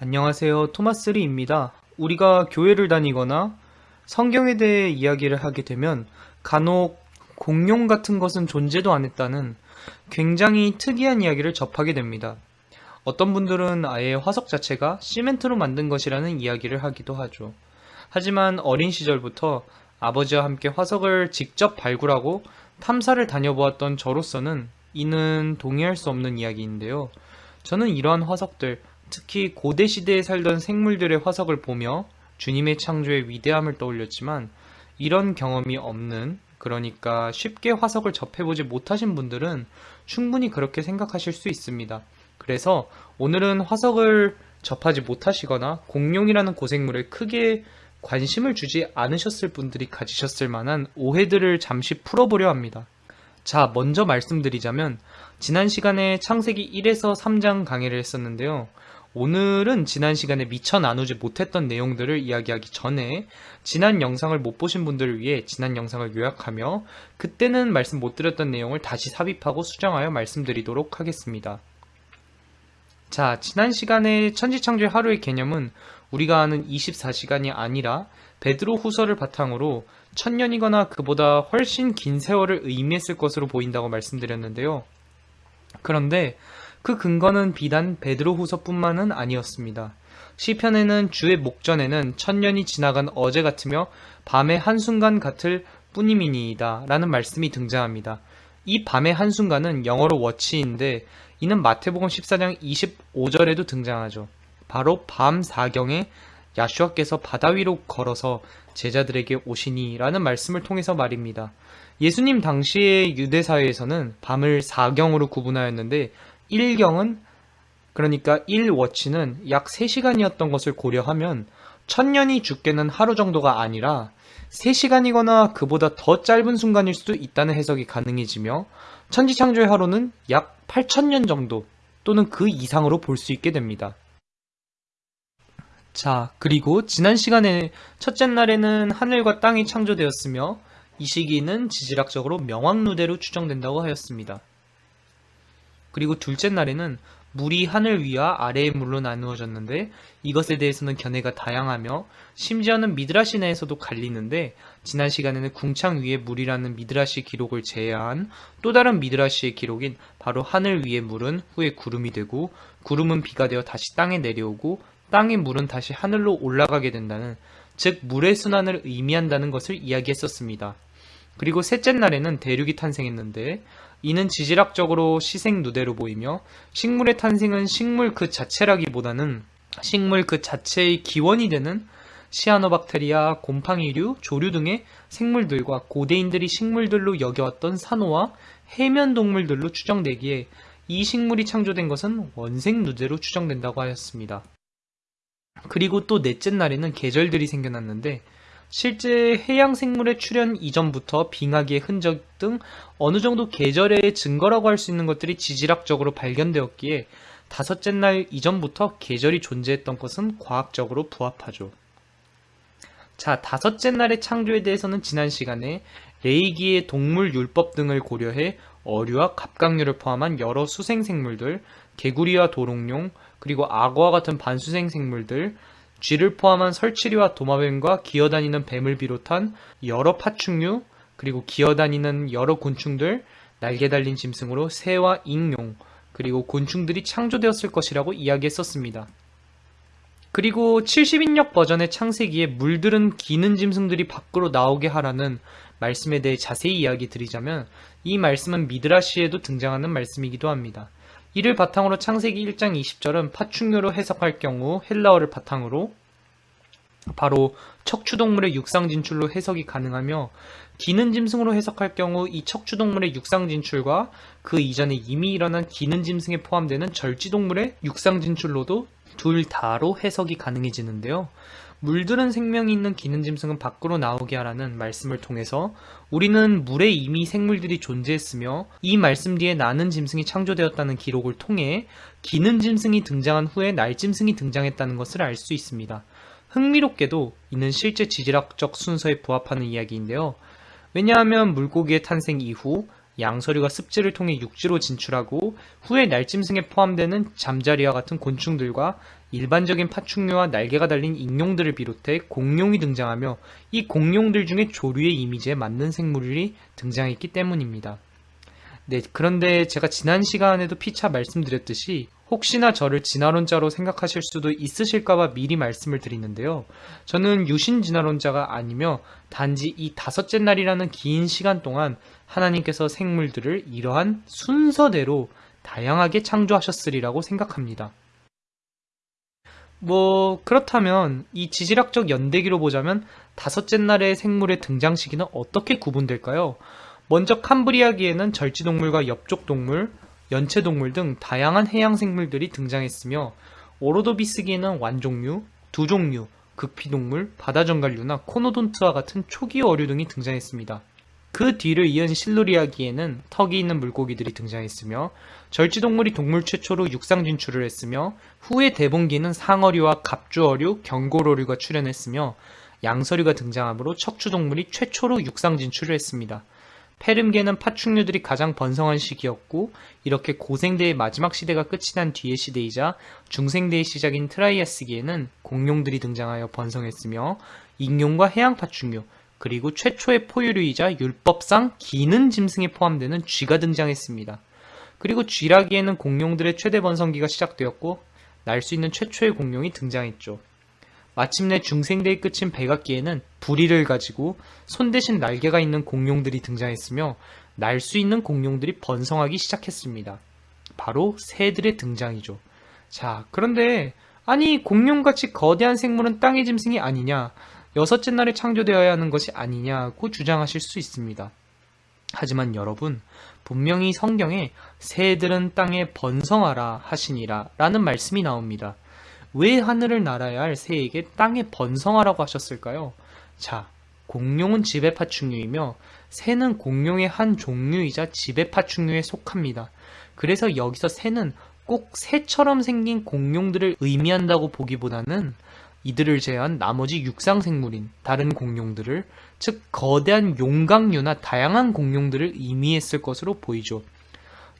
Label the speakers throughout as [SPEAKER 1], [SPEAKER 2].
[SPEAKER 1] 안녕하세요. 토마스리입니다. 우리가 교회를 다니거나 성경에 대해 이야기를 하게 되면 간혹 공룡 같은 것은 존재도 안 했다는 굉장히 특이한 이야기를 접하게 됩니다. 어떤 분들은 아예 화석 자체가 시멘트로 만든 것이라는 이야기를 하기도 하죠. 하지만 어린 시절부터 아버지와 함께 화석을 직접 발굴하고 탐사를 다녀보았던 저로서는 이는 동의할 수 없는 이야기인데요. 저는 이러한 화석들, 특히 고대 시대에 살던 생물들의 화석을 보며 주님의 창조의 위대함을 떠올렸지만 이런 경험이 없는 그러니까 쉽게 화석을 접해보지 못하신 분들은 충분히 그렇게 생각하실 수 있습니다. 그래서 오늘은 화석을 접하지 못하시거나 공룡이라는 고생물에 크게 관심을 주지 않으셨을 분들이 가지셨을 만한 오해들을 잠시 풀어보려 합니다. 자, 먼저 말씀드리자면 지난 시간에 창세기 1에서 3장 강의를 했었는데요. 오늘은 지난 시간에 미처 나누지 못했던 내용들을 이야기하기 전에 지난 영상을 못 보신 분들을 위해 지난 영상을 요약하며 그때는 말씀 못 드렸던 내용을 다시 삽입하고 수정하여 말씀드리도록 하겠습니다. 자, 지난 시간에 천지창조의 하루의 개념은 우리가 아는 24시간이 아니라 베드로 후서를 바탕으로 천년이거나 그보다 훨씬 긴 세월을 의미했을 것으로 보인다고 말씀드렸는데요. 그런데 그 근거는 비단 베드로 후서뿐만은 아니었습니다. 시편에는 주의 목전에는 천년이 지나간 어제 같으며 밤의 한순간 같을 뿐이미니이다 라는 말씀이 등장합니다. 이 밤의 한순간은 영어로 워치인데 이는 마태복음 14장 25절에도 등장하죠. 바로 밤 사경에 야슈아께서 바다 위로 걸어서 제자들에게 오시니 라는 말씀을 통해서 말입니다. 예수님 당시의 유대사회에서는 밤을 사경으로 구분하였는데 1경은 그러니까 1워치는 약 3시간이었던 것을 고려하면 천년이 죽게는 하루 정도가 아니라 3시간이거나 그보다 더 짧은 순간일 수도 있다는 해석이 가능해지며 천지창조의 하루는 약 8천년 정도 또는 그 이상으로 볼 수 있게 됩니다. 자, 그리고 지난 시간에 첫째 날에는 하늘과 땅이 창조되었으며 이 시기는 지질학적으로 명왕누대로 추정된다고 하였습니다. 그리고 둘째 날에는 물이 하늘 위와 아래의 물로 나누어졌는데 이것에 대해서는 견해가 다양하며 심지어는 미드라시 내에서도 갈리는데 지난 시간에는 궁창 위에 물이라는 미드라시 기록을 제외한 또 다른 미드라시의 기록인 바로 하늘 위의 물은 후에 구름이 되고 구름은 비가 되어 다시 땅에 내려오고 땅의 물은 다시 하늘로 올라가게 된다는 즉 물의 순환을 의미한다는 것을 이야기했었습니다. 그리고 셋째 날에는 대륙이 탄생했는데 이는 지질학적으로 시생 누대로 보이며 식물의 탄생은 식물 그 자체라기보다는 식물 그 자체의 기원이 되는 시아노박테리아, 곰팡이류, 조류 등의 생물들과 고대인들이 식물들로 여겨왔던 산호와 해면 동물들로 추정되기에 이 식물이 창조된 것은 원생 누대로 추정된다고 하였습니다. 그리고 또 넷째 날에는 계절들이 생겨났는데 실제 해양 생물의 출현 이전부터 빙하기의 흔적 등 어느 정도 계절의 증거라고 할 수 있는 것들이 지질학적으로 발견되었기에 다섯째 날 이전부터 계절이 존재했던 것은 과학적으로 부합하죠. 자, 다섯째 날의 창조에 대해서는 지난 시간에 레이기의 동물 율법 등을 고려해 어류와 갑각류를 포함한 여러 수생생물들, 개구리와 도롱뇽, 그리고 악어와 같은 반수생 생물들, 쥐를 포함한 설치류와 도마뱀과 기어다니는 뱀을 비롯한 여러 파충류, 그리고 기어다니는 여러 곤충들, 날개 달린 짐승으로 새와 익룡, 그리고 곤충들이 창조되었을 것이라고 이야기했었습니다. 그리고 70인력 버전의 창세기에 물들은 기는 짐승들이 밖으로 나오게 하라는 말씀에 대해 자세히 이야기 드리자면 이 말씀은 미드라시에도 등장하는 말씀이기도 합니다. 이를 바탕으로 창세기 1장 20절은 파충류로 해석할 경우 헬라어를 바탕으로 바로 척추동물의 육상 진출로 해석이 가능하며 기는 짐승으로 해석할 경우 이 척추동물의 육상 진출과 그 이전에 이미 일어난 기는 짐승에 포함되는 절지동물의 육상 진출로도 둘 다로 해석이 가능해지는데요. 물들은 생명이 있는 기는 짐승은 밖으로 나오게 하라는 말씀을 통해서 우리는 물에 이미 생물들이 존재했으며 이 말씀 뒤에 나는 짐승이 창조되었다는 기록을 통해 기는 짐승이 등장한 후에 날 짐승이 등장했다는 것을 알 수 있습니다. 흥미롭게도 이는 실제 지질학적 순서에 부합하는 이야기인데요. 왜냐하면 물고기의 탄생 이후 양서류가 습지를 통해 육지로 진출하고 후에 날짐승에 포함되는 잠자리와 같은 곤충들과 일반적인 파충류와 날개가 달린 익룡들을 비롯해 공룡이 등장하며 이 공룡들 중에 조류의 이미지에 맞는 생물이 등장했기 때문입니다. 네, 그런데 제가 지난 시간에도 피차 말씀드렸듯이 혹시나 저를 진화론자로 생각하실 수도 있으실까봐 미리 말씀을 드리는데요. 저는 유신 진화론자가 아니며 단지 이 다섯째 날이라는 긴 시간 동안 하나님께서 생물들을 이러한 순서대로 다양하게 창조하셨으리라고 생각합니다. 뭐 그렇다면 이 지질학적 연대기로 보자면 다섯째 날의 생물의 등장 시기는 어떻게 구분될까요? 먼저 캄브리아기에는 절지동물과 엽족동물, 연체동물 등 다양한 해양 생물들이 등장했으며 오로도비스기에는 완종류, 두종류, 극피동물, 바다정갈류나 코노돈트와 같은 초기 어류 등이 등장했습니다. 그 뒤를 이은 실루리아기에는 턱이 있는 물고기들이 등장했으며 절지동물이 동물 최초로 육상 진출을 했으며 후에 대봉기는 상어류와 갑주어류, 경고어류가 출현했으며 양서류가 등장하므로 척추동물이 최초로 육상 진출을 했습니다. 페름계는 파충류들이 가장 번성한 시기였고 이렇게 고생대의 마지막 시대가 끝이 난 뒤의 시대이자 중생대의 시작인 트라이아스기에는 공룡들이 등장하여 번성했으며 익룡과 해양 파충류 그리고 최초의 포유류이자 율법상 기는 짐승에 포함되는 쥐가 등장했습니다. 그리고 쥐라기에는 공룡들의 최대 번성기가 시작되었고 날 수 있는 최초의 공룡이 등장했죠. 마침내 중생대의 끝인 백악기에는 부리를 가지고 손 대신 날개가 있는 공룡들이 등장했으며 날 수 있는 공룡들이 번성하기 시작했습니다. 바로 새들의 등장이죠. 자, 그런데 아니 공룡같이 거대한 생물은 땅의 짐승이 아니냐? 여섯째 날에 창조되어야 하는 것이 아니냐고 주장하실 수 있습니다. 하지만 여러분, 분명히 성경에 새들은 땅에 번성하라 하시니라 라는 말씀이 나옵니다. 왜 하늘을 날아야 할 새에게 땅에 번성하라고 하셨을까요? 자, 공룡은 지배파충류이며 새는 공룡의 한 종류이자 지배파충류에 속합니다. 그래서 여기서 새는 꼭 새처럼 생긴 공룡들을 의미한다고 보기보다는 이들을 제외한 나머지 육상 생물인 다른 공룡들을 즉 거대한 용광류나 다양한 공룡들을 의미했을 것으로 보이죠.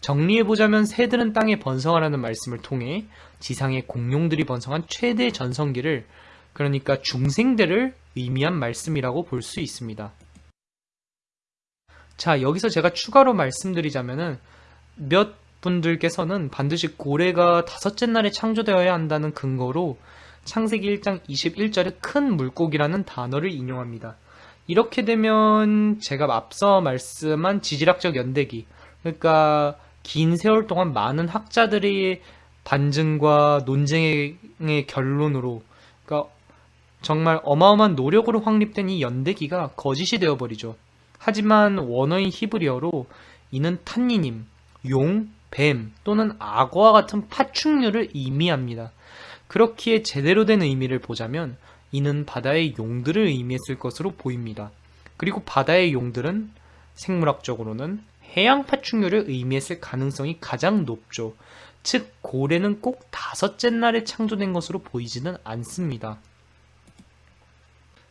[SPEAKER 1] 정리해보자면 새들은 땅에 번성하라는 말씀을 통해 지상의 공룡들이 번성한 최대 전성기를 그러니까 중생대를 의미한 말씀이라고 볼 수 있습니다. 자 여기서 제가 추가로 말씀드리자면은 몇 분들께서는 반드시 고래가 다섯째 날에 창조되어야 한다는 근거로 창세기 1장 21절에 큰 물고기라는 단어를 인용합니다. 이렇게 되면 제가 앞서 말씀한 지질학적 연대기 그러니까 긴 세월 동안 많은 학자들의 반증과 논쟁의 결론으로 그러니까 정말 어마어마한 노력으로 확립된 이 연대기가 거짓이 되어버리죠. 하지만 원어인 히브리어로 이는 탄니님, 용, 뱀 또는 악어와 같은 파충류를 의미합니다. 그렇기에 제대로 된 의미를 보자면 이는 바다의 용들을 의미했을 것으로 보입니다. 그리고 바다의 용들은 생물학적으로는 해양 파충류를 의미했을 가능성이 가장 높죠. 즉 고래는 꼭 다섯째 날에 창조된 것으로 보이지는 않습니다.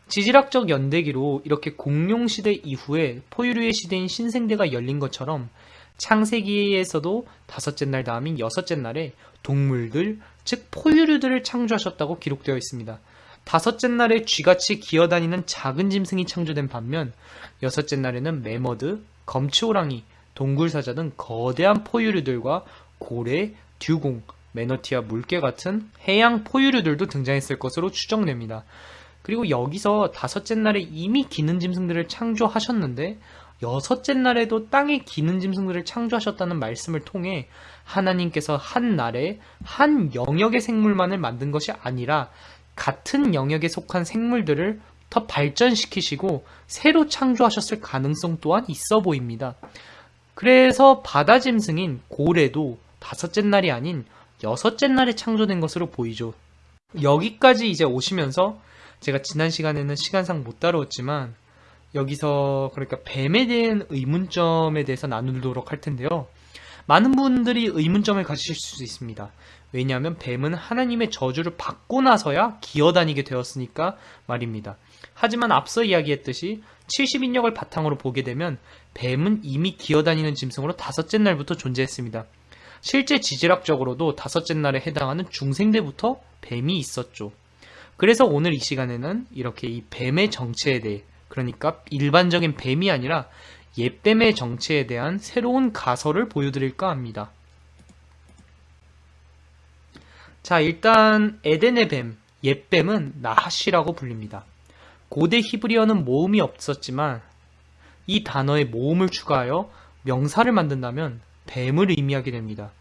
[SPEAKER 1] 지질학적 연대기로 이렇게 공룡시대 이후에 포유류의 시대인 신생대가 열린 것처럼 창세기에서도 다섯째 날 다음인 여섯째 날에 동물들, 즉 포유류들을 창조하셨다고 기록되어 있습니다. 다섯째 날에 쥐같이 기어다니는 작은 짐승이 창조된 반면 여섯째 날에는 매머드, 검치호랑이, 동굴사자 등 거대한 포유류들과 고래, 듀공, 매너티와 물개 같은 해양 포유류들도 등장했을 것으로 추정됩니다. 그리고 여기서 다섯째 날에 이미 기는 짐승들을 창조하셨는데 여섯째 날에도 땅에 기는 짐승들을 창조하셨다는 말씀을 통해 하나님께서 한 날에 한 영역의 생물만을 만든 것이 아니라 같은 영역에 속한 생물들을 더 발전시키시고 새로 창조하셨을 가능성 또한 있어 보입니다. 그래서 바다 짐승인 고래도 다섯째 날이 아닌 여섯째 날에 창조된 것으로 보이죠. 여기까지 이제 오시면서 제가 지난 시간에는 시간상 못 다루었지만 여기서 그러니까 뱀에 대한 의문점에 대해서 나누도록 할 텐데요. 많은 분들이 의문점을 가지실 수 있습니다. 왜냐하면 뱀은 하나님의 저주를 받고 나서야 기어다니게 되었으니까 말입니다. 하지만 앞서 이야기했듯이 70인력을 바탕으로 보게 되면 뱀은 이미 기어다니는 짐승으로 다섯째 날부터 존재했습니다. 실제 지질학적으로도 다섯째 날에 해당하는 중생대부터 뱀이 있었죠. 그래서 오늘 이 시간에는 이렇게 이 뱀의 정체에 대해 그러니까 일반적인 뱀이 아니라 옛뱀의 정체에 대한 새로운 가설을 보여드릴까 합니다. 자, 일단 에덴의 뱀, 옛뱀은 나하시라고 불립니다. 고대 히브리어는 모음이 없었지만 이 단어에 모음을 추가하여 명사를 만든다면 뱀을 의미하게 됩니다.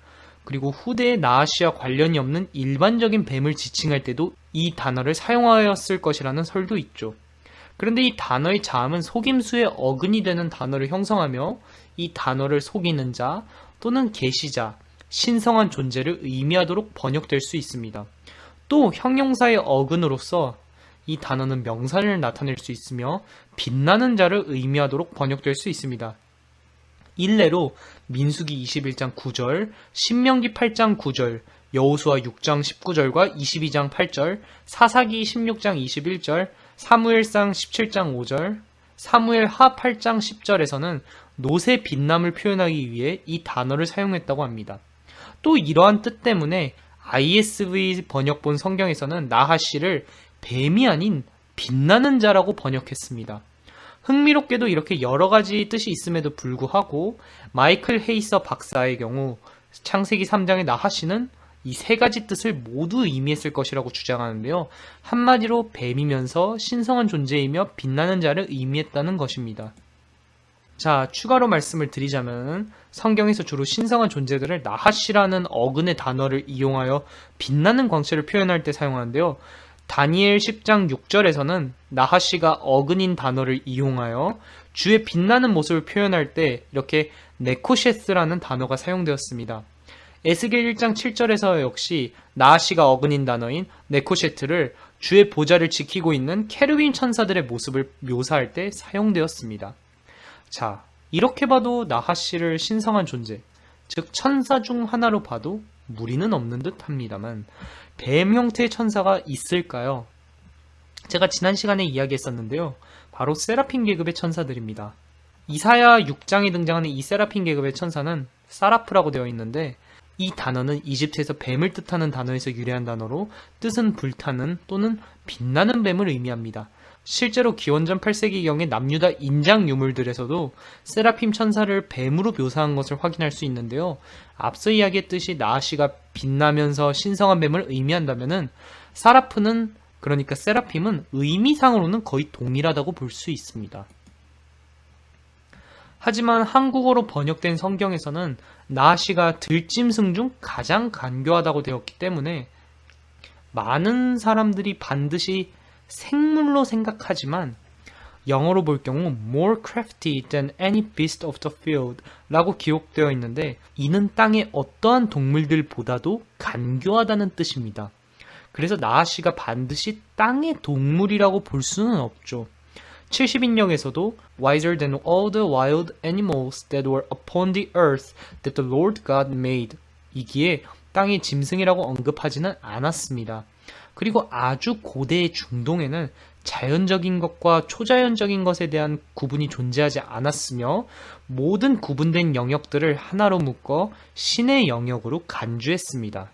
[SPEAKER 1] 그리고 후대의 나하시와 관련이 없는 일반적인 뱀을 지칭할 때도 이 단어를 사용하였을 것이라는 설도 있죠. 그런데 이 단어의 자음은 속임수의 어근이 되는 단어를 형성하며 이 단어를 속이는 자 또는 계시자, 신성한 존재를 의미하도록 번역될 수 있습니다. 또 형용사의 어근으로서 이 단어는 명사를 나타낼 수 있으며 빛나는 자를 의미하도록 번역될 수 있습니다. 일례로 민수기 21장 9절, 신명기 8장 9절, 여호수아 6장 19절과 22장 8절, 사사기 16장 21절, 사무엘상 17장 5절, 사무엘 하 8장 10절에서는 노새 빛남을 표현하기 위해 이 단어를 사용했다고 합니다. 또 이러한 뜻 때문에 ISV 번역본 성경에서는 나하씨를 뱀이 아닌 빛나는 자라고 번역했습니다. 흥미롭게도 이렇게 여러 가지 뜻이 있음에도 불구하고 마이클 헤이서 박사의 경우 창세기 3장의 나하씨는 이 세 가지 뜻을 모두 의미했을 것이라고 주장하는데요. 한마디로 뱀이면서 신성한 존재이며 빛나는 자를 의미했다는 것입니다. 자, 추가로 말씀을 드리자면 성경에서 주로 신성한 존재들을 나하시라는 어근의 단어를 이용하여 빛나는 광채를 표현할 때 사용하는데요. 다니엘 10장 6절에서는 나하시가 어근인 단어를 이용하여 주의 빛나는 모습을 표현할 때 이렇게 네코셰스라는 단어가 사용되었습니다. 에스겔 1장 7절에서 역시 나하시가 어근인 단어인 네코셰트를 주의 보좌를 지키고 있는 케르빈 천사들의 모습을 묘사할 때 사용되었습니다. 자, 이렇게 봐도 나하씨를 신성한 존재, 즉 천사 중 하나로 봐도 무리는 없는 듯 합니다만 뱀 형태의 천사가 있을까요? 제가 지난 시간에 이야기했었는데요. 바로 세라핀 계급의 천사들입니다. 이사야 6장에 등장하는 이 세라핀 계급의 천사는 사라프라고 되어 있는데 이 단어는 이집트에서 뱀을 뜻하는 단어에서 유래한 단어로 뜻은 불타는 또는 빛나는 뱀을 의미합니다. 실제로 기원전 8세기경의 남유다 인장 유물들에서도 세라핌 천사를 뱀으로 묘사한 것을 확인할 수 있는데요. 앞서 이야기했듯이 나아시가 빛나면서 신성한 뱀을 의미한다면은 사라프는 그러니까 세라핌은 의미상으로는 거의 동일하다고 볼 수 있습니다. 하지만 한국어로 번역된 성경에서는 나아시가 들짐승 중 가장 간교하다고 되었기 때문에 많은 사람들이 반드시 생물로 생각하지만 영어로 볼 경우 more crafty than any beast of the field 라고 기록되어 있는데 이는 땅의 어떠한 동물들보다도 간교하다는 뜻입니다. 그래서 나아씨가 반드시 땅의 동물이라고 볼 수는 없죠. 70인역에서도 wiser than all the wild animals that were upon the earth that the Lord God made 이기에 땅의 짐승이라고 언급하지는 않았습니다. 그리고 아주 고대의 중동에는 자연적인 것과 초자연적인 것에 대한 구분이 존재하지 않았으며 모든 구분된 영역들을 하나로 묶어 신의 영역으로 간주했습니다.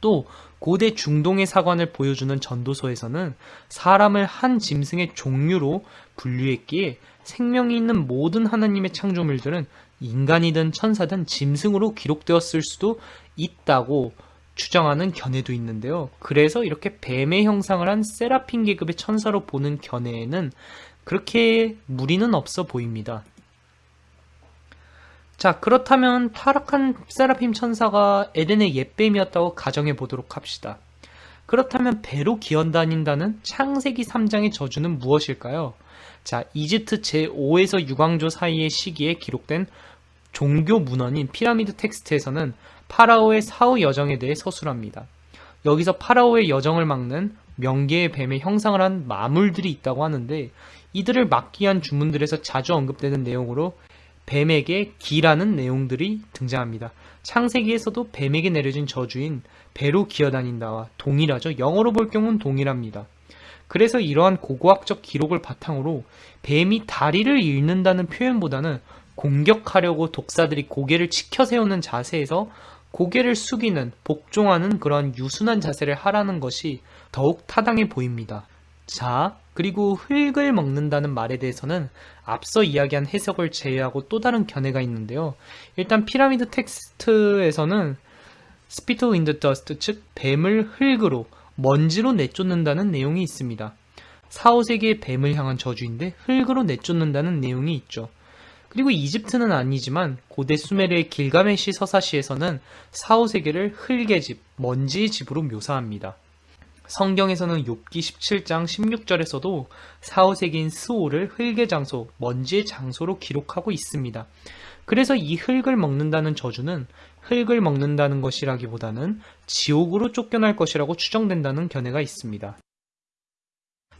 [SPEAKER 1] 또 고대 중동의 사관을 보여주는 전도서에서는 사람을 한 짐승의 종류로 분류했기에 생명이 있는 모든 하나님의 창조물들은 인간이든 천사든 짐승으로 기록되었을 수도 있다고 추정하는 견해도 있는데요. 그래서 이렇게 뱀의 형상을 한 세라핀 계급의 천사로 보는 견해에는 그렇게 무리는 없어 보입니다. 자, 그렇다면 타락한 세라핌 천사가 에덴의 옛뱀이었다고 가정해 보도록 합시다. 그렇다면 배로 기어다닌다는 창세기 3장의 저주는 무엇일까요? 자, 이집트 제5에서 6왕조 사이의 시기에 기록된 종교 문헌인 피라미드 텍스트에서는 파라오의 사후 여정에 대해 서술합니다. 여기서 파라오의 여정을 막는 명계의 뱀의 형상을 한 마물들이 있다고 하는데 이들을 막기 위한 주문들에서 자주 언급되는 내용으로 뱀에게 기라는 내용들이 등장합니다. 창세기에서도 뱀에게 내려진 저주인 배로 기어다닌다와 동일하죠. 영어로 볼 경우는 동일합니다. 그래서 이러한 고고학적 기록을 바탕으로 뱀이 다리를 잃는다는 표현보다는 공격하려고 독사들이 고개를 치켜 세우는 자세에서 고개를 숙이는, 복종하는 그런 유순한 자세를 하라는 것이 더욱 타당해 보입니다. 자, 그리고 흙을 먹는다는 말에 대해서는 앞서 이야기한 해석을 제외하고 또 다른 견해가 있는데요. 일단 피라미드 텍스트에서는 Spit in the dust 즉 뱀을 흙으로 먼지로 내쫓는다는 내용이 있습니다. 사후세계의 뱀을 향한 저주인데 흙으로 내쫓는다는 내용이 있죠. 그리고 이집트는 아니지만 고대 수메르의 길가메시 서사시에서는 사후세계를 흙의 집, 먼지의 집으로 묘사합니다. 성경에서는 욥기 17장 16절에서도 사후세계인 스올을 흙의 장소, 먼지의 장소로 기록하고 있습니다. 그래서 이 흙을 먹는다는 저주는 흙을 먹는다는 것이라기보다는 지옥으로 쫓겨날 것이라고 추정된다는 견해가 있습니다.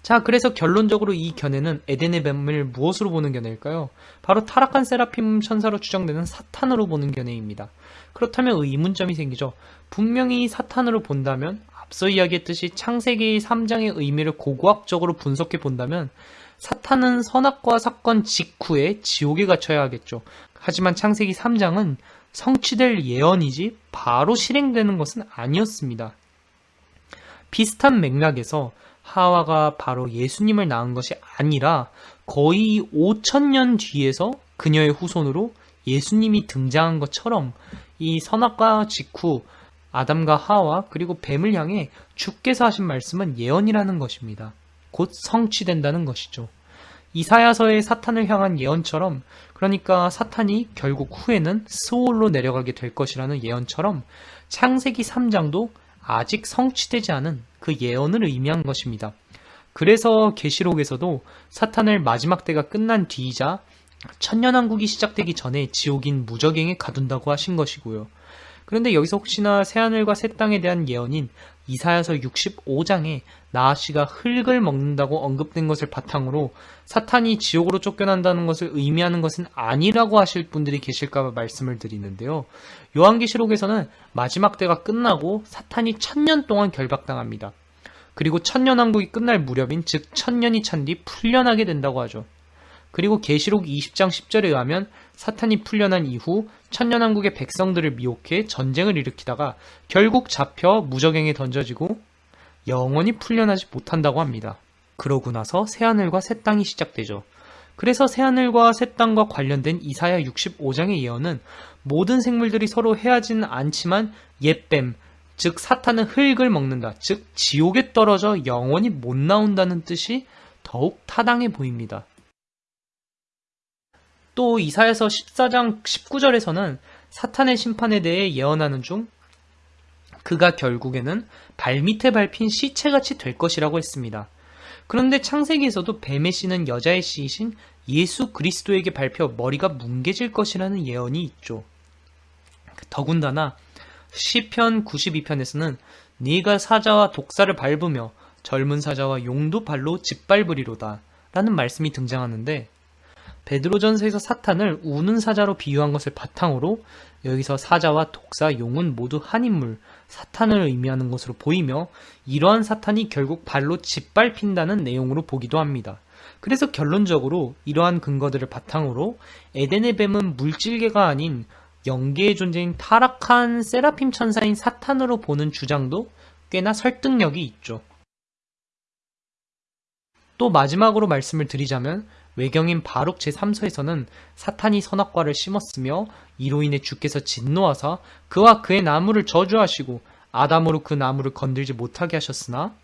[SPEAKER 1] 자, 그래서 결론적으로 이 견해는 에덴의 뱀을 무엇으로 보는 견해일까요? 바로 타락한 세라핌 천사로 추정되는 사탄으로 보는 견해입니다. 그렇다면 의문점이 생기죠. 분명히 사탄으로 본다면 앞서 이야기했듯이 창세기 3장의 의미를 고고학적으로 분석해 본다면 사탄은 선악과 사건 직후에 지옥에 갇혀야 하겠죠. 하지만 창세기 3장은 성취될 예언이지 바로 실행되는 것은 아니었습니다. 비슷한 맥락에서 하와가 바로 예수님을 낳은 것이 아니라 거의 5천년 뒤에서 그녀의 후손으로 예수님이 등장한 것처럼 이 선악과 직후 아담과 하와 그리고 뱀을 향해 주께서 하신 말씀은 예언이라는 것입니다. 곧 성취된다는 것이죠. 이사야서의 사탄을 향한 예언처럼 그러니까 사탄이 결국 후에는 스올로 내려가게 될 것이라는 예언처럼 창세기 3장도 아직 성취되지 않은 그 예언을 의미한 것입니다. 그래서 계시록에서도 사탄을 마지막 때가 끝난 뒤이자 천년왕국이 시작되기 전에 지옥인 무적행에 가둔다고 하신 것이고요. 그런데 여기서 혹시나 새하늘과 새 땅에 대한 예언인 이사야서 65장에 나아씨가 흙을 먹는다고 언급된 것을 바탕으로 사탄이 지옥으로 쫓겨난다는 것을 의미하는 것은 아니라고 하실 분들이 계실까 말씀을 드리는데요. 요한계시록에서는 마지막 때가 끝나고 사탄이 천년 동안 결박당합니다. 그리고 천년왕국이 끝날 무렵인 즉 천년이 찬 뒤 풀려나게 된다고 하죠. 그리고 계시록 20장 10절에 의하면 사탄이 풀려난 이후 천년왕국의 백성들을 미혹해 전쟁을 일으키다가 결국 잡혀 무적행에 던져지고 영원히 풀려나지 못한다고 합니다. 그러고 나서 새하늘과 새 땅이 시작되죠. 그래서 새하늘과 새 땅과 관련된 이사야 65장의 예언은 모든 생물들이 서로 헤어지는 않지만 옛뱀, 즉 사탄은 흙을 먹는다, 즉 지옥에 떨어져 영원히 못 나온다는 뜻이 더욱 타당해 보입니다. 또 이사야서 14장 19절에서는 사탄의 심판에 대해 예언하는 중 그가 결국에는 발밑에 밟힌 시체같이 될 것이라고 했습니다. 그런데 창세기에서도 뱀의 씨는 여자의 씨이신 예수 그리스도에게 밟혀 머리가 뭉개질 것이라는 예언이 있죠. 더군다나 시편 92편에서는 네가 사자와 독사를 밟으며 젊은 사자와 용도 발로 짓밟으리로다 라는 말씀이 등장하는데 베드로전서에서 사탄을 우는 사자로 비유한 것을 바탕으로 여기서 사자와 독사, 용은 모두 한 인물, 사탄을 의미하는 것으로 보이며 이러한 사탄이 결국 발로 짓밟힌다는 내용으로 보기도 합니다. 그래서 결론적으로 이러한 근거들을 바탕으로 에덴의 뱀은 물질계가 아닌 영계의 존재인 타락한 세라핌 천사인 사탄으로 보는 주장도 꽤나 설득력이 있죠. 또 마지막으로 말씀을 드리자면 외경인 바룩 제3서에서는 사탄이 선악과를 심었으며 이로 인해 주께서 진노하사 그와 그의 나무를 저주하시고 아담으로 그 나무를 건들지 못하게 하셨으나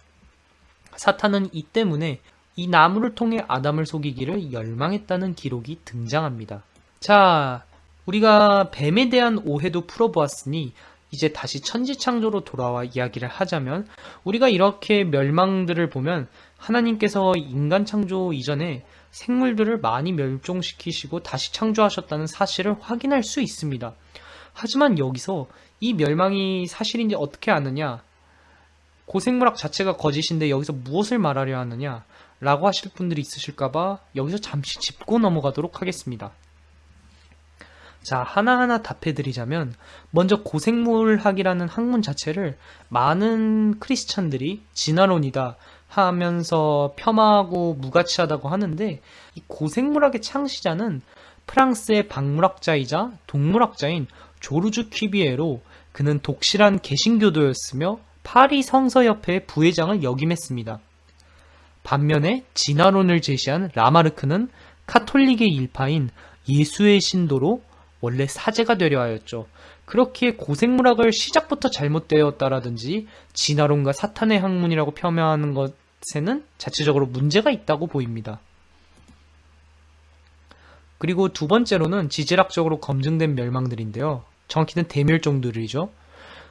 [SPEAKER 1] 사탄은 이 때문에 이 나무를 통해 아담을 속이기를 열망했다는 기록이 등장합니다. 자, 우리가 뱀에 대한 오해도 풀어보았으니 이제 다시 천지창조로 돌아와 이야기를 하자면 우리가 이렇게 멸망들을 보면 하나님께서 인간 창조 이전에 생물들을 많이 멸종시키시고 다시 창조하셨다는 사실을 확인할 수 있습니다. 하지만 여기서 이 멸망이 사실인지 어떻게 아느냐? 고생물학 자체가 거짓인데 여기서 무엇을 말하려 하느냐? 라고 하실 분들이 있으실까봐 여기서 잠시 짚고 넘어가도록 하겠습니다. 자, 하나하나 답해드리자면, 먼저 고생물학이라는 학문 자체를 많은 크리스찬들이 진화론이다 하면서 폄하하고 무가치하다고 하는데, 이 고생물학의 창시자는 프랑스의 박물학자이자 동물학자인 조르주 퀴비에로 그는 독실한 개신교도였으며 파리 성서협회의 부회장을 역임했습니다. 반면에 진화론을 제시한 라마르크는 카톨릭의 일파인 예수의 신도로 원래 사제가 되려 하였죠. 그렇기에 고생물학을 시작부터 잘못되었다라든지 진화론과 사탄의 학문이라고 폄하하는 것 에는 자체적으로 문제가 있다고 보입니다. 그리고 두 번째로는 지질학적으로 검증된 멸망들인데요. 정확히는 대멸종들이죠.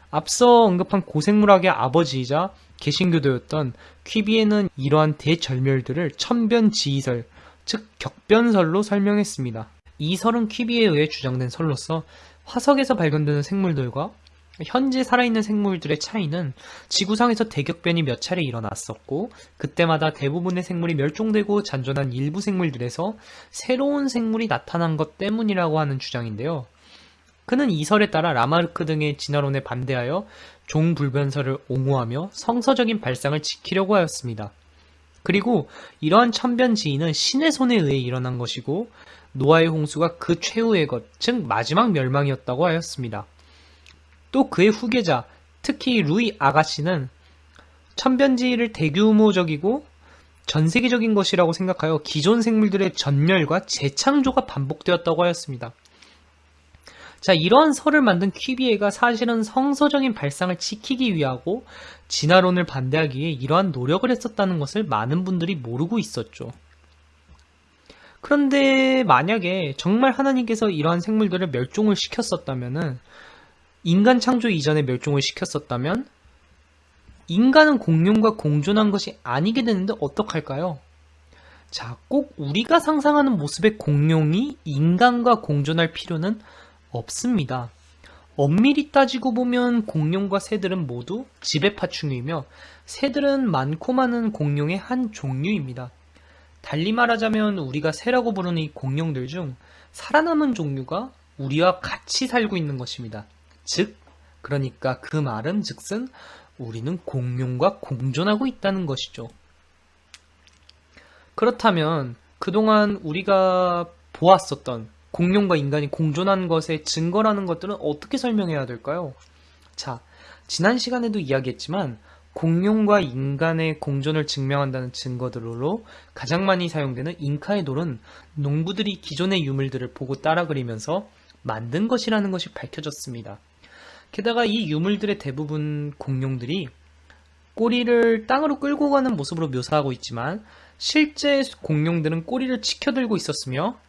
[SPEAKER 1] 앞서 언급한 고생물학의 아버지이자 개신교도였던 퀴비에는 이러한 대절멸들을 천변지이설, 즉 격변설로 설명했습니다. 이 설은 퀴비에 의해 주장된 설로서 화석에서 발견되는 생물들과 현재 살아있는 생물들의 차이는 지구상에서 대격변이 몇 차례 일어났었고 그때마다 대부분의 생물이 멸종되고 잔존한 일부 생물들에서 새로운 생물이 나타난 것 때문이라고 하는 주장인데요. 그는 이 설에 따라 라마르크 등의 진화론에 반대하여 종불변설을 옹호하며 성서적인 발상을 지키려고 하였습니다. 그리고 이러한 천변지인은 신의 손에 의해 일어난 것이고 노아의 홍수가 그 최후의 것, 즉 마지막 멸망이었다고 하였습니다. 또 그의 후계자, 특히 루이 아가씨는 천변지를 대규모적이고 전 세계적인 것이라고 생각하여 기존 생물들의 전멸과 재창조가 반복되었다고 하였습니다. 자, 이러한 설을 만든 퀴비에가 사실은 성서적인 발상을 지키기 위하고 진화론을 반대하기 위해 이러한 노력을 했었다는 것을 많은 분들이 모르고 있었죠. 그런데 만약에 정말 하나님께서 이러한 생물들을 멸종을 시켰었다면은 인간 창조 이전에 멸종을 시켰었다면 인간은 공룡과 공존한 것이 아니게 되는데 어떡할까요? 자, 꼭 우리가 상상하는 모습의 공룡이 인간과 공존할 필요는 없습니다. 엄밀히 따지고 보면 공룡과 새들은 모두 지배파충류이며 새들은 많고 많은 공룡의 한 종류입니다. 달리 말하자면 우리가 새라고 부르는 이 공룡들 중 살아남은 종류가 우리와 같이 살고 있는 것입니다. 즉, 그러니까 그 말은 즉슨 우리는 공룡과 공존하고 있다는 것이죠. 그렇다면 그동안 우리가 보았었던 공룡과 인간이 공존한 것의 증거라는 것들은 어떻게 설명해야 될까요? 자, 지난 시간에도 이야기했지만 공룡과 인간의 공존을 증명한다는 증거들로 가장 많이 사용되는 잉카의 돌은 농부들이 기존의 유물들을 보고 따라 그리면서 만든 것이라는 것이 밝혀졌습니다. 게다가 이 유물들의 대부분 공룡들이 꼬리를 땅으로 끌고 가는 모습으로 묘사하고 있지만 실제 공룡들은 꼬리를 치켜들고 있었으며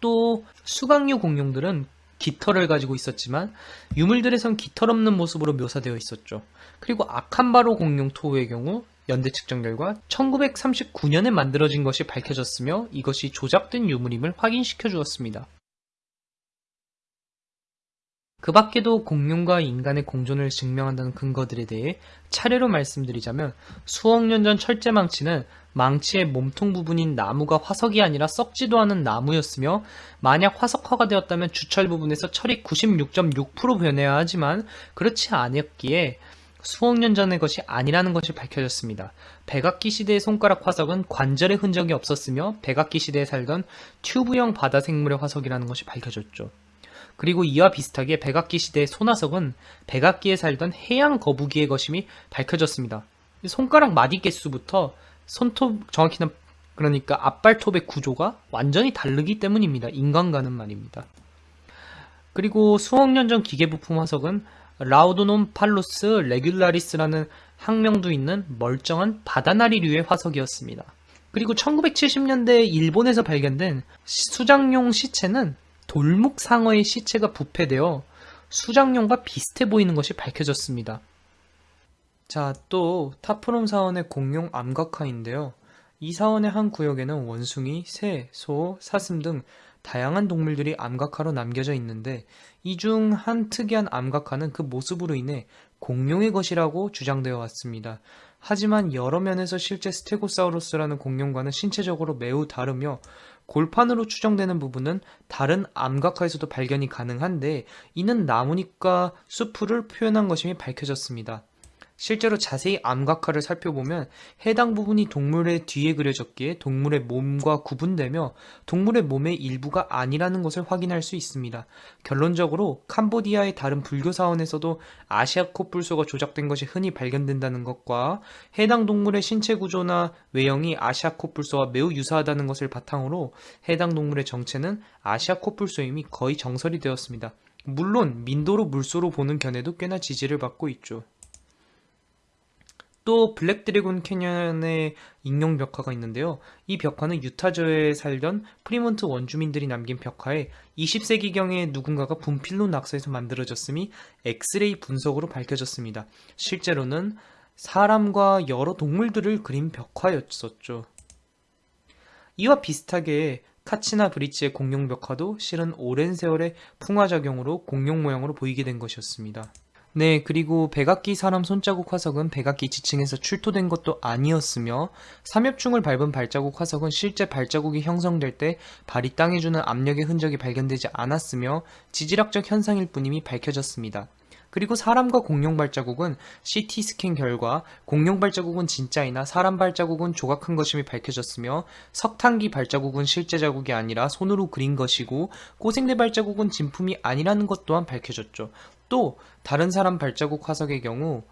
[SPEAKER 1] 또 수강류 공룡들은 깃털을 가지고 있었지만 유물들에선 깃털 없는 모습으로 묘사되어 있었죠. 그리고 아칸바로 공룡 토우의 경우 연대 측정 결과 1939년에 만들어진 것이 밝혀졌으며 이것이 조작된 유물임을 확인시켜 주었습니다. 그 밖에도 공룡과 인간의 공존을 증명한다는 근거들에 대해 차례로 말씀드리자면 수억 년 전 철제망치는 망치의 몸통 부분인 나무가 화석이 아니라 썩지도 않은 나무였으며 만약 화석화가 되었다면 주철 부분에서 철이 96.6% 변해야 하지만 그렇지 않았기에 수억 년 전의 것이 아니라는 것이 밝혀졌습니다. 백악기 시대의 손가락 화석은 관절의 흔적이 없었으며 백악기 시대에 살던 튜브형 바다 생물의 화석이라는 것이 밝혀졌죠. 그리고 이와 비슷하게 백악기 시대의 소나석은 백악기에 살던 해양 거북이의 것임이 밝혀졌습니다. 손가락 마디 개수부터 손톱 정확히는 그러니까 앞발톱의 구조가 완전히 다르기 때문입니다. 인간과는 말입니다. 그리고 수억 년 전 기계부품 화석은 라우도놈 팔로스 레귤라리스라는 학명도 있는 멀쩡한 바다나리류의 화석이었습니다. 그리고 1970년대 일본에서 발견된 수장용 시체는 돌묵 상어의 시체가 부패되어 수장용과 비슷해 보이는 것이 밝혀졌습니다. 자, 또 타프롬 사원의 공룡 암각화인데요. 이 사원의 한 구역에는 원숭이, 새, 소, 사슴 등 다양한 동물들이 암각화로 남겨져 있는데 이 중 한 특이한 암각화는 그 모습으로 인해 공룡의 것이라고 주장되어 왔습니다. 하지만 여러 면에서 실제 스테고사우루스라는 공룡과는 신체적으로 매우 다르며 골판으로 추정되는 부분은 다른 암각화에서도 발견이 가능한데 이는 나무잎과 수풀을 표현한 것임이 밝혀졌습니다. 실제로 자세히 암각화를 살펴보면 해당 부분이 동물의 뒤에 그려졌기에 동물의 몸과 구분되며 동물의 몸의 일부가 아니라는 것을 확인할 수 있습니다. 결론적으로 캄보디아의 다른 불교 사원에서도 아시아 코뿔소가 조작된 것이 흔히 발견된다는 것과 해당 동물의 신체 구조나 외형이 아시아 코뿔소와 매우 유사하다는 것을 바탕으로 해당 동물의 정체는 아시아 코뿔소임이 거의 정설이 되었습니다. 물론 민도로 물소로 보는 견해도 꽤나 지지를 받고 있죠. 또 블랙 드래곤 캐년의 익룡 벽화가 있는데요. 이 벽화는 유타주에 살던 프리몬트 원주민들이 남긴 벽화에 20세기경에 누군가가 분필로 낙서해서 만들어졌음이 엑스레이 분석으로 밝혀졌습니다. 실제로는 사람과 여러 동물들을 그린 벽화였었죠. 이와 비슷하게 카치나 브리치의 공룡 벽화도 실은 오랜 세월의 풍화작용으로 공룡 모양으로 보이게 된 것이었습니다. 네, 그리고 백악기 사람 손자국 화석은 백악기 지층에서 출토된 것도 아니었으며 삼엽충을 밟은 발자국 화석은 실제 발자국이 형성될 때 발이 땅에 주는 압력의 흔적이 발견되지 않았으며 지질학적 현상일 뿐임이 밝혀졌습니다. 그리고 사람과 공룡 발자국은 CT 스캔 결과 공룡 발자국은 진짜이나 사람 발자국은 조각한 것임이 밝혀졌으며 석탄기 발자국은 실제 자국이 아니라 손으로 그린 것이고 꼬생대 발자국은 진품이 아니라는 것 또한 밝혀졌죠. 또 다른 사람 발자국 화석의 경우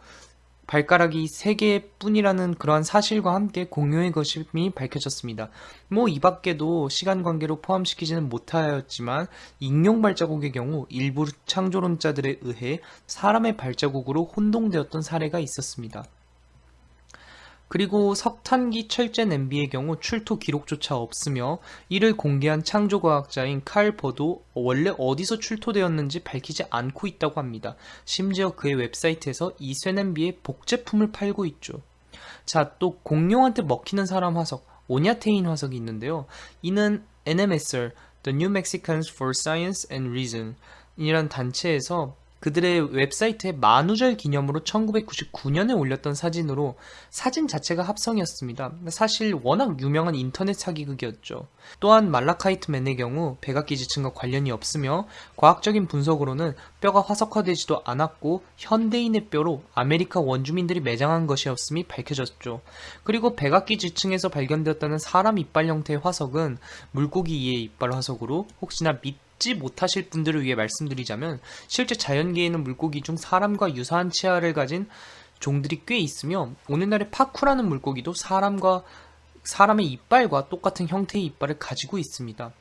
[SPEAKER 1] 발가락이 3개 뿐이라는 그러한 사실과 함께 공유의 것임이 밝혀졌습니다. 뭐 이 밖에도 시간 관계로 포함시키지는 못하였지만 익룡 발자국의 경우 일부 창조론자들에 의해 사람의 발자국으로 혼동되었던 사례가 있었습니다. 그리고 석탄기 철제 냄비의 경우 출토 기록조차 없으며 이를 공개한 창조과학자인 칼 버도 원래 어디서 출토되었는지 밝히지 않고 있다고 합니다. 심지어 그의 웹사이트에서 이 쇠냄비의 복제품을 팔고 있죠. 자, 또 공룡한테 먹히는 사람 화석, 오냐테인 화석이 있는데요. 이는 NMSR, The New Mexicans for Science and Reason 이란 단체에서 그들의 웹사이트에 만우절 기념으로 1999년에 올렸던 사진으로 사진 자체가 합성이었습니다. 사실 워낙 유명한 인터넷 사기극이었죠. 또한 말라카이트맨의 경우 백악기 지층과 관련이 없으며 과학적인 분석으로는 뼈가 화석화되지도 않았고 현대인의 뼈로 아메리카 원주민들이 매장한 것이었음이 밝혀졌죠. 그리고 백악기 지층에서 발견되었다는 사람 이빨 형태의 화석은 물고기 이의 이빨 화석으로 혹시나 밑 믿지 못하실 분들을 위해 말씀드리자면 실제 자연계에는 물고기 중 사람과 유사한 치아를 가진 종들이 꽤 있으며 오늘날의 파쿠라는 물고기도 사람과 사람의 이빨과 똑같은 형태의 이빨을 가지고 있습니다.